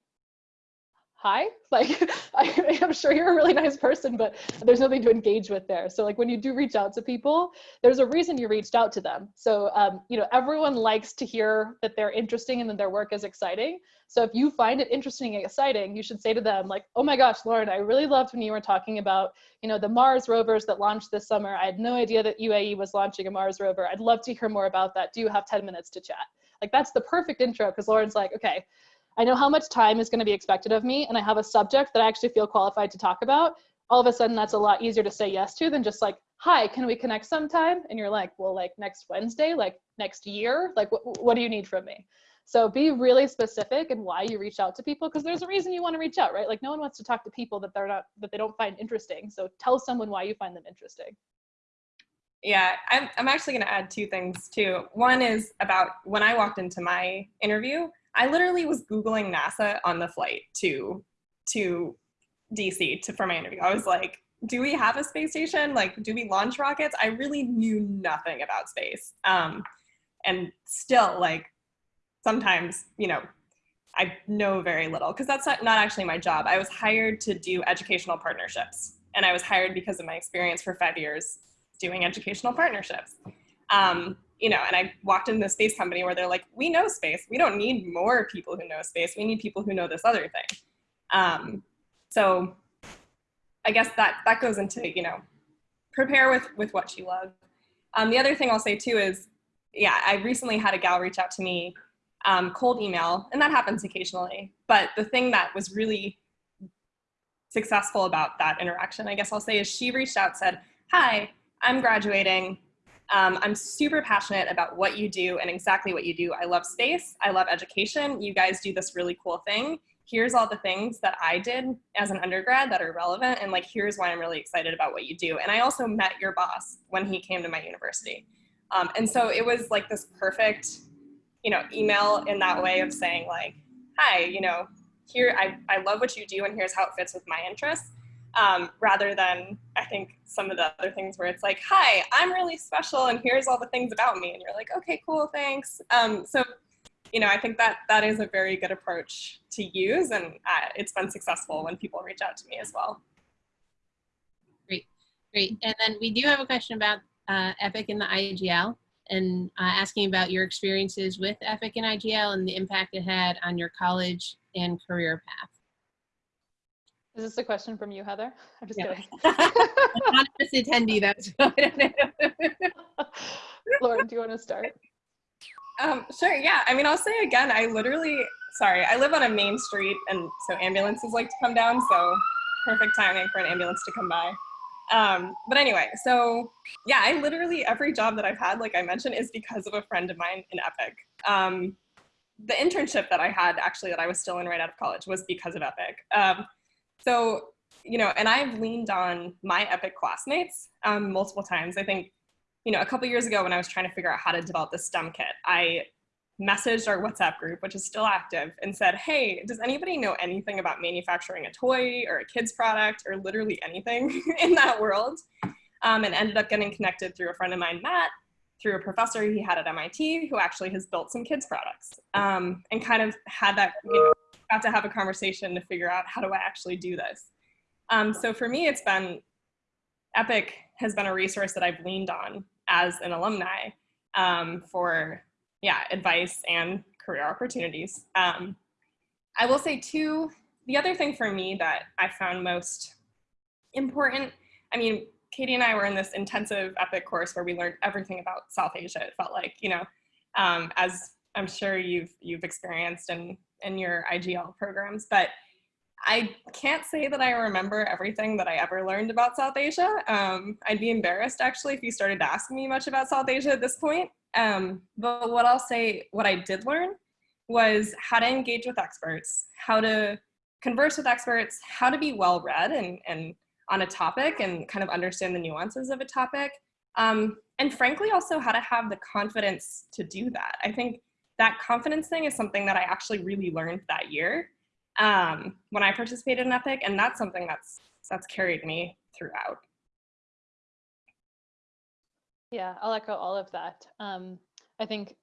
hi? [laughs] Like I, am sure you're a really nice person but there's nothing to engage with there. So like when you do reach out to people there's a reason you reached out to them. So um, you know everyone likes to hear that they're interesting and that their work is exciting. So if you find it interesting and exciting you should say to them like oh my gosh lauren i really loved when you were talking about you know the mars rovers that launched this summer. I had no idea that uae was launching a mars rover. I'd love to hear more about that. Do you have 10 minutes to chat? Like that's the perfect intro because lauren's like okay I know how much time is going to be expected of me and I have a subject that I actually feel qualified to talk about, all of a sudden that's a lot easier to say yes to than just like, hi, can we connect sometime? And you're like, well, like next Wednesday, like next year, like what, what do you need from me? So be really specific in why you reach out to people because there's a reason you want to reach out, right? Like no one wants to talk to people that they're not, that they don't find interesting. So tell someone why you find them interesting. Yeah, I'm, I'm actually going to add two things too. One is about when I walked into my interview, I literally was Googling NASA on the flight to, to DC to, for my interview. I was like, do we have a space station? Like, do we launch rockets? I really knew nothing about space. Um, and still like, sometimes, you know, I know very little because that's not, actually my job. I was hired to do educational partnerships and I was hired because of my experience for five years doing educational partnerships. Um, you know, and I walked into the space company where they're like, we know space. We don't need more people who know space. We need people who know this other thing. Um, so I guess that, that goes into, you know, prepare with, with what you love. Um, the other thing I'll say too is, yeah, I recently had a gal reach out to me, um, cold email, and that happens occasionally. But the thing that was really successful about that interaction, I guess I'll say, is she reached out, said, hi, I'm graduating. Um, I'm super passionate about what you do and exactly what you do. I love space. I love education. You guys do this really cool thing. Here's all the things that I did as an undergrad that are relevant. And like, here's why I'm really excited about what you do. And I also met your boss when he came to my university. Um, and so it was like this perfect, you know, email in that way of saying like, hi, you know, here, I, I love what you do and here's how it fits with my interests um, rather than I think some of the other things where it's like, hi, I'm really special and here's all the things about me. And you're like, okay, cool, thanks. Um, so, you know, I think that that is a very good approach to use and uh, it's been successful when people reach out to me as well. Great, great. And then we do have a question about uh, EPIC and the IGL and uh, asking about your experiences with EPIC and IGL and the impact it had on your college and career path. Is this a question from you, Heather? [laughs] I'm just yeah. kidding. [laughs] not just attendee, that's [laughs] Lauren, do you want to start? Um, sure, yeah. I mean, I'll say again, I literally, sorry, I live on a main street and so ambulances like to come down, so perfect timing for an ambulance to come by. Um, but anyway, so yeah, I literally, every job that I've had, like I mentioned, is because of a friend of mine in EPIC. Um, the internship that I had actually that I was still in right out of college was because of EPIC. Um, so, you know, and I've leaned on my EPIC classmates um, multiple times. I think you know, a couple years ago when I was trying to figure out how to develop the STEM kit, I messaged our WhatsApp group, which is still active, and said, hey, does anybody know anything about manufacturing a toy or a kid's product or literally anything [laughs] in that world? Um, and ended up getting connected through a friend of mine, Matt, through a professor he had at MIT who actually has built some kids products um, and kind of had that, you know, got to have a conversation to figure out how do I actually do this. Um, so for me, it's been, EPIC has been a resource that I've leaned on as an alumni um, for yeah, advice and career opportunities. Um, I will say too, the other thing for me that I found most important, I mean, Katie and I were in this intensive EPIC course where we learned everything about South Asia. It felt like, you know, um, as I'm sure you've you've experienced in in your IGL programs, but I can't say that I remember everything that I ever learned about South Asia. Um, I'd be embarrassed actually if you started to ask me much about South Asia at this point. Um, but what I'll say, what I did learn was how to engage with experts, how to converse with experts, how to be well read and, and on a topic and kind of understand the nuances of a topic. Um, and frankly, also how to have the confidence to do that. I think that confidence thing is something that I actually really learned that year um, when I participated in EPIC, and that's something that's that's carried me throughout. Yeah, I'll echo all of that. Um, I think,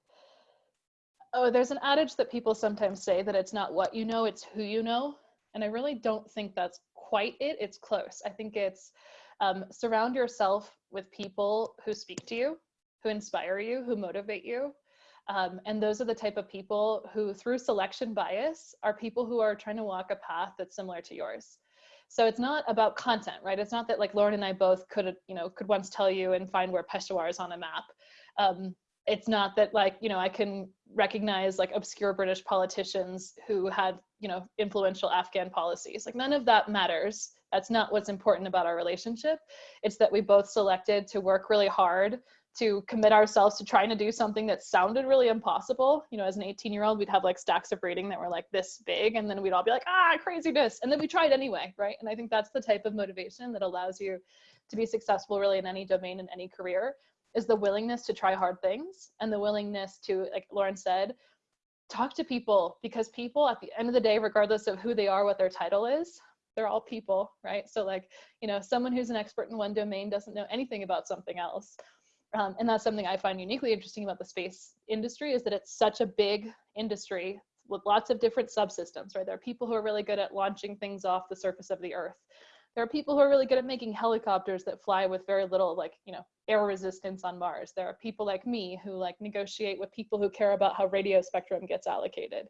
oh, there's an adage that people sometimes say that it's not what you know, it's who you know. And I really don't think that's quite it. It's close. I think it's um, surround yourself with people who speak to you, who inspire you, who motivate you. Um, and those are the type of people who, through selection bias, are people who are trying to walk a path that's similar to yours. So it's not about content, right? It's not that like Lauren and I both could, you know, could once tell you and find where Peshawar is on a map. Um, it's not that like, you know, I can recognize like obscure British politicians who had, you know, influential Afghan policies. Like none of that matters. That's not what's important about our relationship. It's that we both selected to work really hard to commit ourselves to trying to do something that sounded really impossible. You know, as an 18 year old, we'd have like stacks of reading that were like this big, and then we'd all be like, ah, craziness. And then we tried anyway, right? And I think that's the type of motivation that allows you to be successful really in any domain, in any career, is the willingness to try hard things and the willingness to, like Lauren said, talk to people because people at the end of the day, regardless of who they are, what their title is, they're all people, right? So like, you know, someone who's an expert in one domain doesn't know anything about something else um, and that's something I find uniquely interesting about the space industry is that it's such a big industry with lots of different subsystems, right? There are people who are really good at launching things off the surface of the earth. There are people who are really good at making helicopters that fly with very little like, you know, air resistance on Mars. There are people like me who like negotiate with people who care about how radio spectrum gets allocated.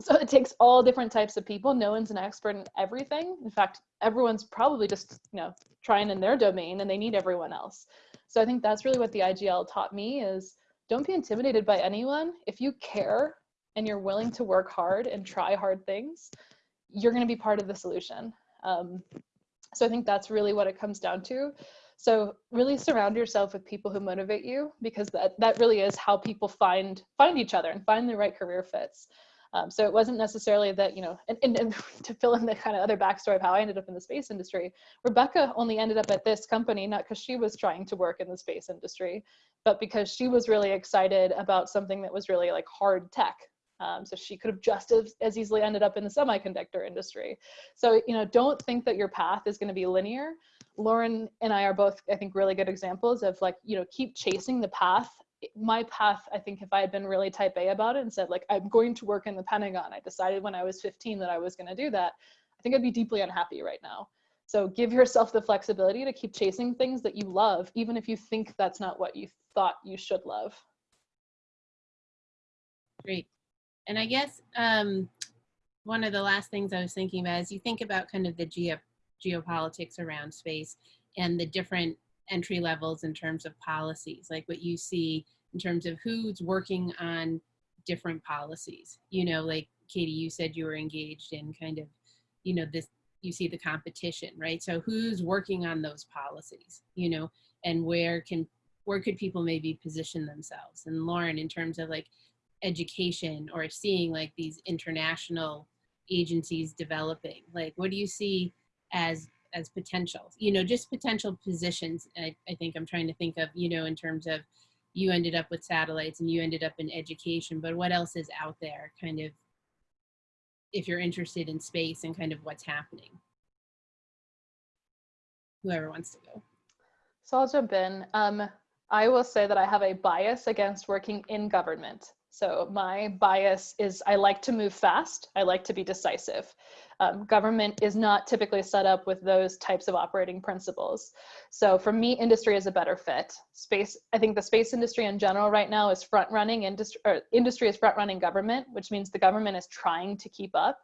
So it takes all different types of people. No one's an expert in everything. In fact, everyone's probably just, you know, trying in their domain and they need everyone else. So I think that's really what the IGL taught me is don't be intimidated by anyone. If you care and you're willing to work hard and try hard things, you're going to be part of the solution. Um, so I think that's really what it comes down to. So really surround yourself with people who motivate you because that, that really is how people find find each other and find the right career fits. Um, so it wasn't necessarily that, you know, and, and, and, [laughs] to fill in the kind of other backstory of how I ended up in the space industry, Rebecca only ended up at this company, not because she was trying to work in the space industry, but because she was really excited about something that was really like hard tech. Um, so she could have just as, as easily ended up in the semiconductor industry. So, you know, don't think that your path is going to be linear. Lauren and I are both, I think, really good examples of like, you know, keep chasing the path my path, I think if I had been really type A about it and said like, I'm going to work in the Pentagon, I decided when I was 15 that I was gonna do that, I think I'd be deeply unhappy right now. So give yourself the flexibility to keep chasing things that you love, even if you think that's not what you thought you should love. Great. And I guess um, one of the last things I was thinking about is you think about kind of the geo geopolitics around space and the different entry levels in terms of policies, like what you see in terms of who's working on different policies. You know, like Katie, you said you were engaged in kind of, you know, this, you see the competition, right? So who's working on those policies, you know, and where can, where could people maybe position themselves? And Lauren, in terms of like education or seeing like these international agencies developing, like what do you see as as potential you know just potential positions I, I think i'm trying to think of you know in terms of you ended up with satellites and you ended up in education but what else is out there kind of if you're interested in space and kind of what's happening? Whoever wants to go. So i'll jump in. Um, i will say that i have a bias against working in government so my bias is I like to move fast. I like to be decisive. Um, government is not typically set up with those types of operating principles. So for me, industry is a better fit. Space, I think the space industry in general right now is front running industry, industry is front running government, which means the government is trying to keep up.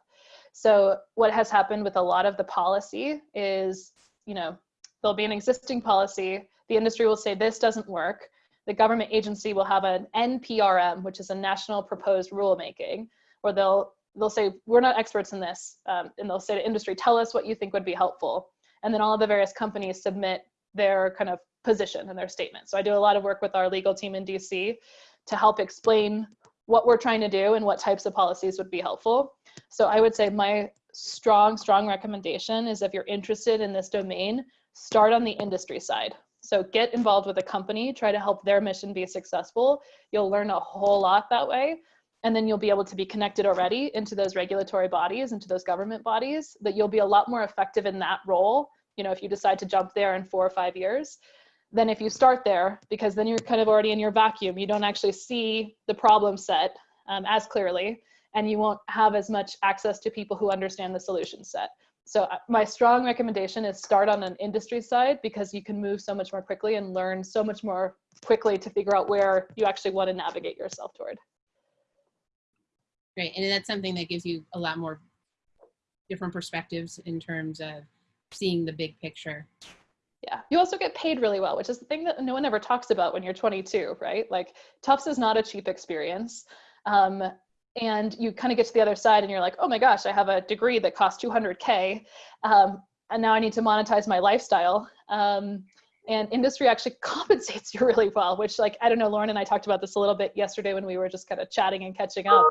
So what has happened with a lot of the policy is, you know, there'll be an existing policy. The industry will say this doesn't work the government agency will have an NPRM, which is a national proposed rulemaking, where they'll they'll say we're not experts in this, um, and they'll say to industry, tell us what you think would be helpful, and then all of the various companies submit their kind of position and their statement. So I do a lot of work with our legal team in DC to help explain what we're trying to do and what types of policies would be helpful. So I would say my strong, strong recommendation is if you're interested in this domain, start on the industry side. So get involved with a company, try to help their mission be successful. You'll learn a whole lot that way. And then you'll be able to be connected already into those regulatory bodies, into those government bodies, that you'll be a lot more effective in that role, you know, if you decide to jump there in four or five years, than if you start there, because then you're kind of already in your vacuum. You don't actually see the problem set um, as clearly, and you won't have as much access to people who understand the solution set so uh, my strong recommendation is start on an industry side because you can move so much more quickly and learn so much more quickly to figure out where you actually want to navigate yourself toward. Great, and that's something that gives you a lot more different perspectives in terms of seeing the big picture. Yeah, you also get paid really well, which is the thing that no one ever talks about when you're 22, right? Like Tufts is not a cheap experience. Um, and you kind of get to the other side and you're like, oh my gosh, I have a degree that costs 200K. Um, and now I need to monetize my lifestyle. Um, and industry actually [laughs] compensates you really well, which like, I don't know, Lauren and I talked about this a little bit yesterday when we were just kind of chatting and catching up.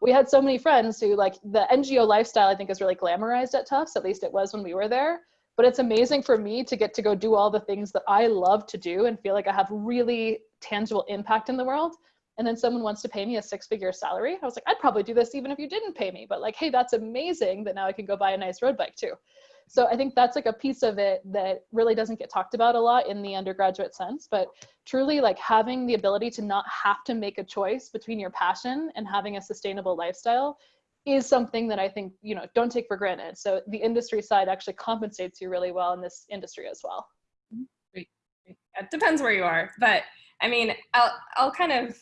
We had so many friends who like the NGO lifestyle, I think is really glamorized at Tufts, at least it was when we were there. But it's amazing for me to get to go do all the things that I love to do and feel like I have really tangible impact in the world and then someone wants to pay me a six figure salary. I was like i'd probably do this even if you didn't pay me. But like hey that's amazing that now i can go buy a nice road bike too. So i think that's like a piece of it that really doesn't get talked about a lot in the undergraduate sense. But truly like having the ability to not have to make a choice between your passion and having a sustainable lifestyle is something that i think you know don't take for granted. So the industry side actually compensates you really well in this industry as well. Mm-hmm. Great. it depends where you are. But i mean i'll i'll kind of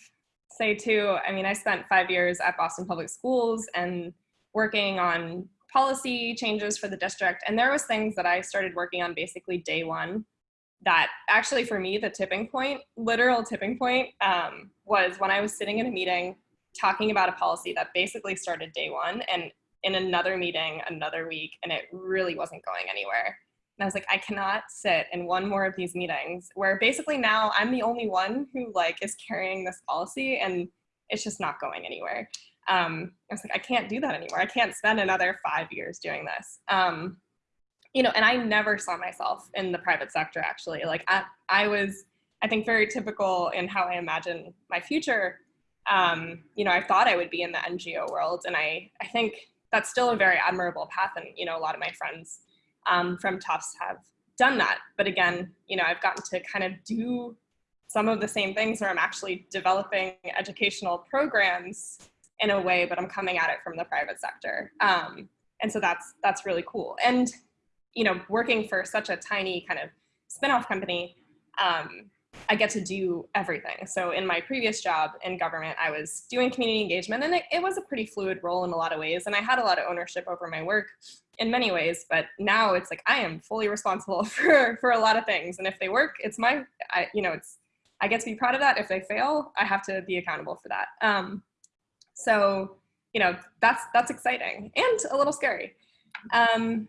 say too, I mean, I spent five years at Boston Public Schools and working on policy changes for the district. And there was things that I started working on basically day one that actually for me, the tipping point, literal tipping point, um, was when I was sitting in a meeting talking about a policy that basically started day one and in another meeting another week and it really wasn't going anywhere. And I was like, I cannot sit in one more of these meetings where basically now I'm the only one who like is carrying this policy and it's just not going anywhere. Um, I was like, I can't do that anymore. I can't spend another five years doing this. Um, you know, and I never saw myself in the private sector actually. Like I, I was, I think very typical in how I imagine my future. Um, you know, I thought I would be in the NGO world and I, I think that's still a very admirable path. And, you know, a lot of my friends um, from Tufts have done that. But again, you know, I've gotten to kind of do some of the same things where I'm actually developing educational programs in a way, but I'm coming at it from the private sector. Um, and so that's, that's really cool. And, you know, working for such a tiny kind of spinoff company, um, I get to do everything. So in my previous job in government, I was doing community engagement and it, it, was a pretty fluid role in a lot of ways. And I had a lot of ownership over my work in many ways, but now it's like, I am fully responsible [laughs] for, for a lot of things. And if they work, it's my, I, you know, it's, I get to be proud of that. If they fail, I have to be accountable for that. Um, so, you know, that's, that's exciting and a little scary. Um,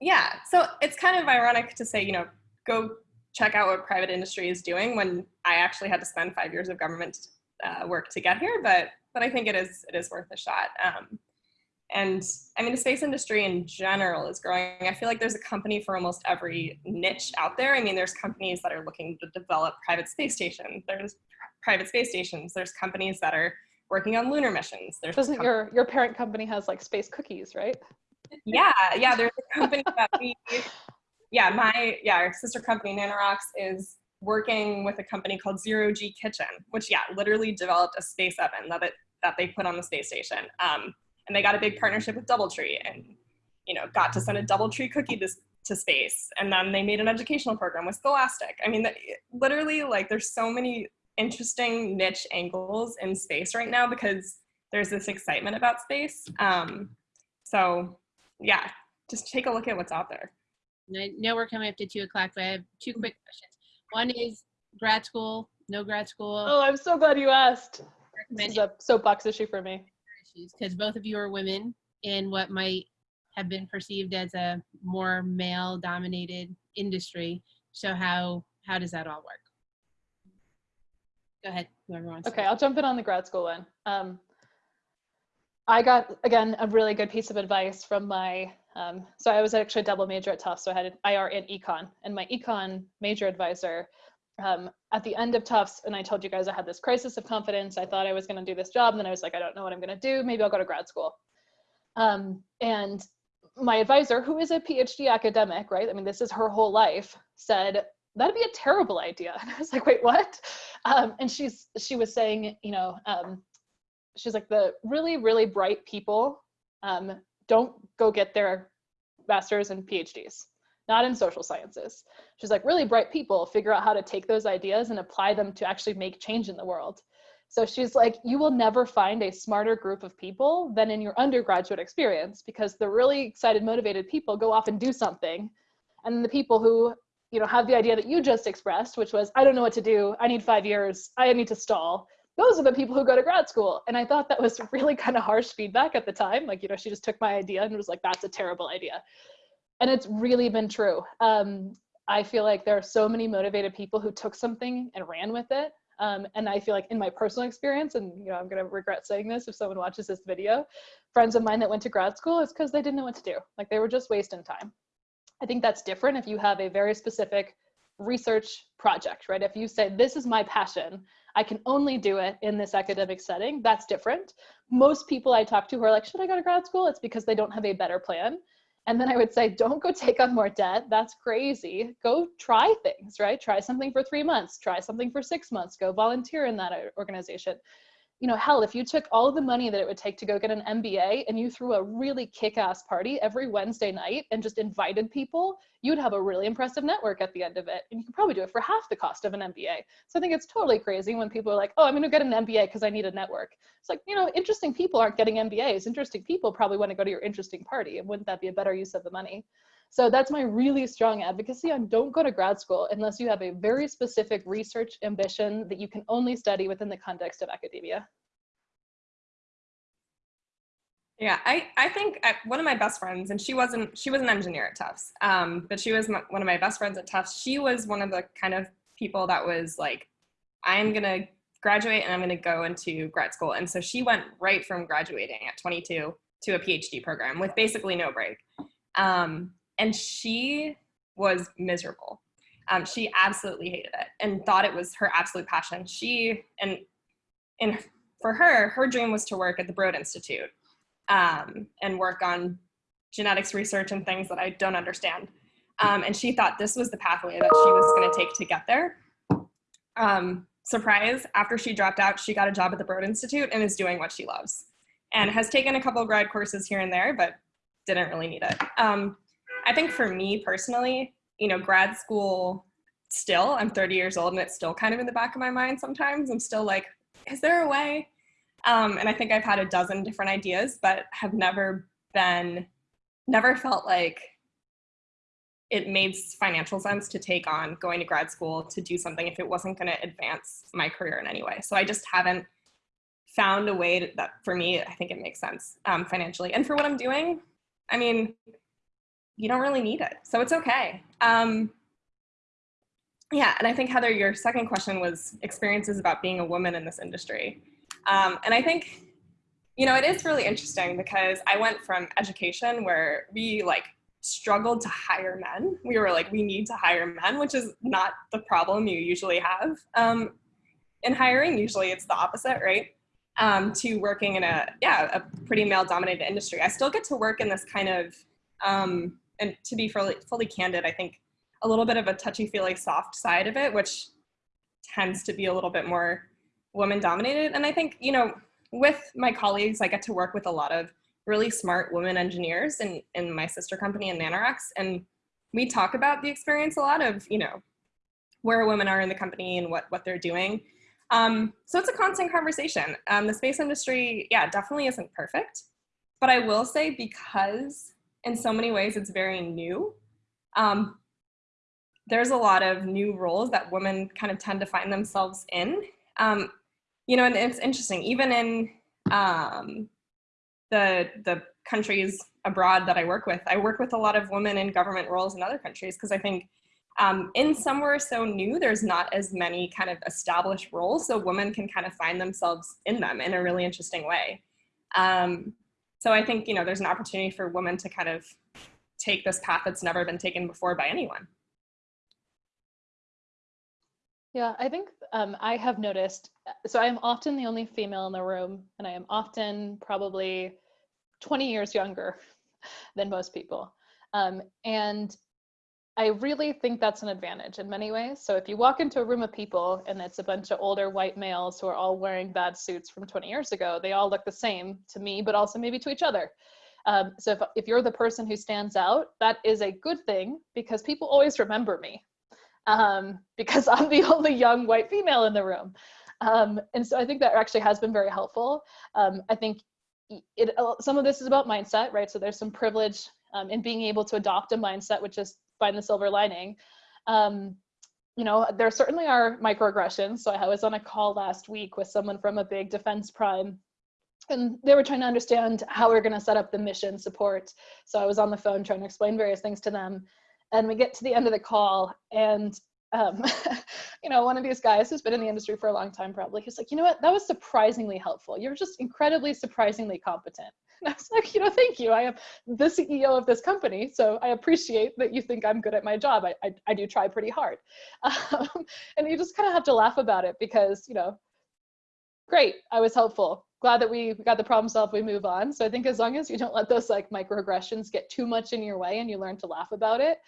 yeah, so it's kind of ironic to say, you know, go check out what private industry is doing when I actually had to spend five years of government uh, work to get here, but but I think it is it is worth a shot. Um, and I mean, the space industry in general is growing. I feel like there's a company for almost every niche out there. I mean, there's companies that are looking to develop private space stations. There's private space stations. There's companies that are working on lunar missions. There's Doesn't your your parent company has like space cookies, right? Yeah, yeah. There's a company that we, yeah, my yeah, our sister company Nanoracks is working with a company called Zero G Kitchen, which yeah, literally developed a space oven that it, that they put on the space station. Um, and they got a big partnership with DoubleTree and you know got to send a DoubleTree cookie to, to space and then they made an educational program with Scholastic. I mean, literally like there's so many interesting niche angles in space right now because there's this excitement about space. Um, so yeah, just take a look at what's out there. I know we're coming up to two o'clock, but I have two quick questions. One is grad school, no grad school. Oh, I'm so glad you asked. This is a soapbox issue for me because both of you are women in what might have been perceived as a more male dominated industry. So how how does that all work? Go ahead, whoever wants. Okay, I'll jump in on the grad school one. Um, I got again a really good piece of advice from my. Um, so I was actually a double major at Tufts, so I had an IR and econ, and my econ major advisor um, at the end of Tufts, and I told you guys I had this crisis of confidence. I thought I was going to do this job, and then I was like, I don't know what I'm going to do. Maybe I'll go to grad school. Um, and my advisor, who is a PhD academic, right? I mean, this is her whole life, said that'd be a terrible idea. [laughs] And I was like, wait, what? Um, and she's she was saying, you know, um, she's like the really really bright people um, don't go get their masters and PhDs not in social sciences. She's like, really bright people figure out how to take those ideas and apply them to actually make change in the world. So she's like, you will never find a smarter group of people than in your undergraduate experience because the really excited, motivated people go off and do something. And the people who, you know, have the idea that you just expressed, which was, I don't know what to do. I need five years. I need to stall. Those are the people who go to grad school. And I thought that was [laughs] really kind of harsh feedback at the time. Like, you know, she just took my idea and was like, that's a terrible idea and it's really been true. Um, I feel like there are so many motivated people who took something and ran with it. Um, and I feel like in my personal experience, and you know, I'm gonna regret saying this if someone watches this video, friends of mine that went to grad school is because they didn't know what to do. Like they were just wasting time. I think that's different if you have a very specific research project, right? If you say, this is my passion, I can only do it in this academic setting, that's different. Most people I talk to who are like, should I go to grad school? It's because they don't have a better plan. And then I would say, don't go take on more debt. That's crazy. Go try things, right? Try something for three months, try something for six months, go volunteer in that uh, organization you know, hell, if you took all the money that it would take to go get an MBA and you threw a really kick-ass party every Wednesday night and just invited people, you'd have a really impressive network at the end of it. And you could probably do it for half the cost of an MBA. So I think it's totally crazy when people are like, oh, I'm gonna get an MBA because I need a network. It's like, you know, interesting people aren't getting MBAs. Interesting people probably wanna go to your interesting party. And wouldn't that be a better use of the money? So that's my really strong advocacy on don't go to grad school unless you have a very specific research ambition that you can only study within the context of academia. Yeah, I, I think I, one of my best friends, and she wasn't, she was an engineer at Tufts, um, but she was my, one of my best friends at Tufts. She was one of the kind of people that was like, I'm going to graduate and I'm going to go into grad school. And so she went right from graduating at 22 to a PhD program with basically no break. Um, and she was miserable. Um, she absolutely hated it and thought it was her absolute passion. She and and for her, her dream was to work at the Broad Institute um, and work on genetics research and things that I don't understand. Um, and she thought this was the pathway that she was going to take to get there. Um, surprise, after she dropped out, she got a job at the Broad Institute and is doing what she loves and has taken a couple grad courses here and there, but didn't really need it. Um, I think for me personally, you know, grad school still, I'm 30 years old and it's still kind of in the back of my mind sometimes. I'm still like, is there a way? Um, and I think I've had a dozen different ideas, but have never been, never felt like it made financial sense to take on going to grad school to do something if it wasn't going to advance my career in any way. So I just haven't found a way to, that for me, I think it makes sense um, financially. And for what I'm doing, I mean, you don't really need it. So it's okay. Um, yeah, and I think Heather, your second question was experiences about being a woman in this industry. Um, and I think, you know, it is really interesting because I went from education where we like struggled to hire men. We were like, we need to hire men, which is not the problem you usually have um, in hiring. Usually it's the opposite, right? Um, to working in a, yeah, a pretty male dominated industry. I still get to work in this kind of, um, and to be fully, fully candid, I think a little bit of a touchy feely soft side of it, which tends to be a little bit more woman dominated. And I think, you know, with my colleagues, I get to work with a lot of really smart women engineers in, in my sister company in Nanoracks. And we talk about the experience a lot of, you know, where women are in the company and what, what they're doing. Um, so it's a constant conversation. Um, the space industry, yeah, definitely isn't perfect. But I will say because in so many ways it's very new, um, there's a lot of new roles that women kind of tend to find themselves in. Um, you know, and it's interesting, even in um, the, the countries abroad that I work with, I work with a lot of women in government roles in other countries because I think um, in somewhere so new, there's not as many kind of established roles, so women can kind of find themselves in them in a really interesting way. Um, so I think, you know, there's an opportunity for women to kind of take this path that's never been taken before by anyone. Yeah, I think um, I have noticed, so I am often the only female in the room, and I am often probably 20 years younger [laughs] than most people. Um, and I really think that's an advantage in many ways. So if you walk into a room of people and it's a bunch of older white males who are all wearing bad suits from 20 years ago, they all look the same to me, but also maybe to each other. Um, so if, if you're the person who stands out, that is a good thing because people always remember me um, [laughs] because I'm the only young white female in the room. Um, and so I think that actually has been very helpful. Um, I think it, uh, some of this is about mindset, right? So there's some privilege um, in being able to adopt a mindset, which is find the silver lining. Um, you know, there certainly are microaggressions. So I was on a call last week with someone from a big defense prime and they were trying to understand how we are going to set up the mission support. So I was on the phone trying to explain various things to them and we get to the end of the call and um, [laughs] you know, one of these guys who's been in the industry for a long time, probably, he's like, you know what, that was surprisingly helpful. You're just incredibly, surprisingly competent. And [laughs] I was like, you know, thank you. I am the CEO of this company, so I appreciate that you think I'm good at my job. I, I, I do try pretty hard. [laughs] Um, and you just kind of have to laugh about it because, you know, great, I was helpful. Glad that we got the problem solved, we move on. So I think as long as you don't let those like microaggressions get too much in your way and you learn to laugh about it,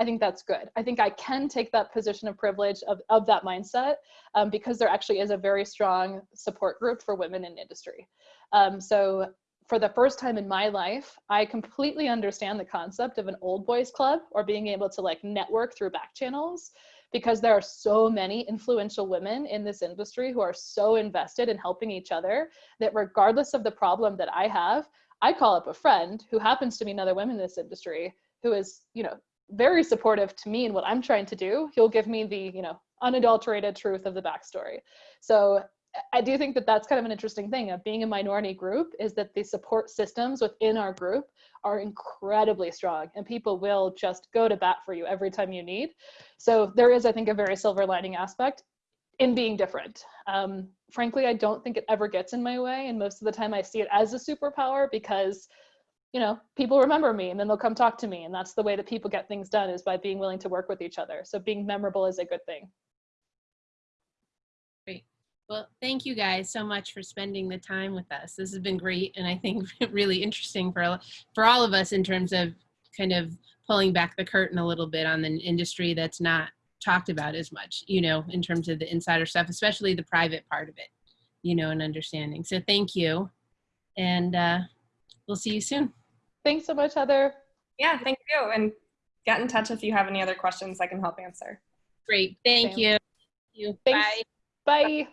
I think that's good. I think I can take that position of privilege of, of that mindset um, because there actually is a very strong support group for women in industry. Um, so for the first time in my life, I completely understand the concept of an old boys club or being able to like network through back channels because there are so many influential women in this industry who are so invested in helping each other that regardless of the problem that I have, I call up a friend who happens to be another woman in this industry who is, you know, very supportive to me and what I'm trying to do. He'll give me the, you know, unadulterated truth of the backstory. So I do think that that's kind of an interesting thing of being a minority group is that the support systems within our group are incredibly strong and people will just go to bat for you every time you need. So there is, I think, a very silver lining aspect in being different. Um, frankly, I don't think it ever gets in my way. And most of the time I see it as a superpower because, you know, people remember me and then they'll come talk to me. And that's the way that people get things done is by being willing to work with each other. So being memorable is a good thing. Well, thank you guys so much for spending the time with us. This has been great and I think [laughs] really interesting for, for all of us in terms of kind of pulling back the curtain a little bit on the industry that's not talked about as much, you know, in terms of the insider stuff, especially the private part of it, you know, and understanding. So thank you. And uh, we'll see you soon. Thanks so much, Heather. Yeah, thank you. And get in touch if you have any other questions I can help answer. Great. Thank Same. you. Thank you. Thanks. Bye. Bye.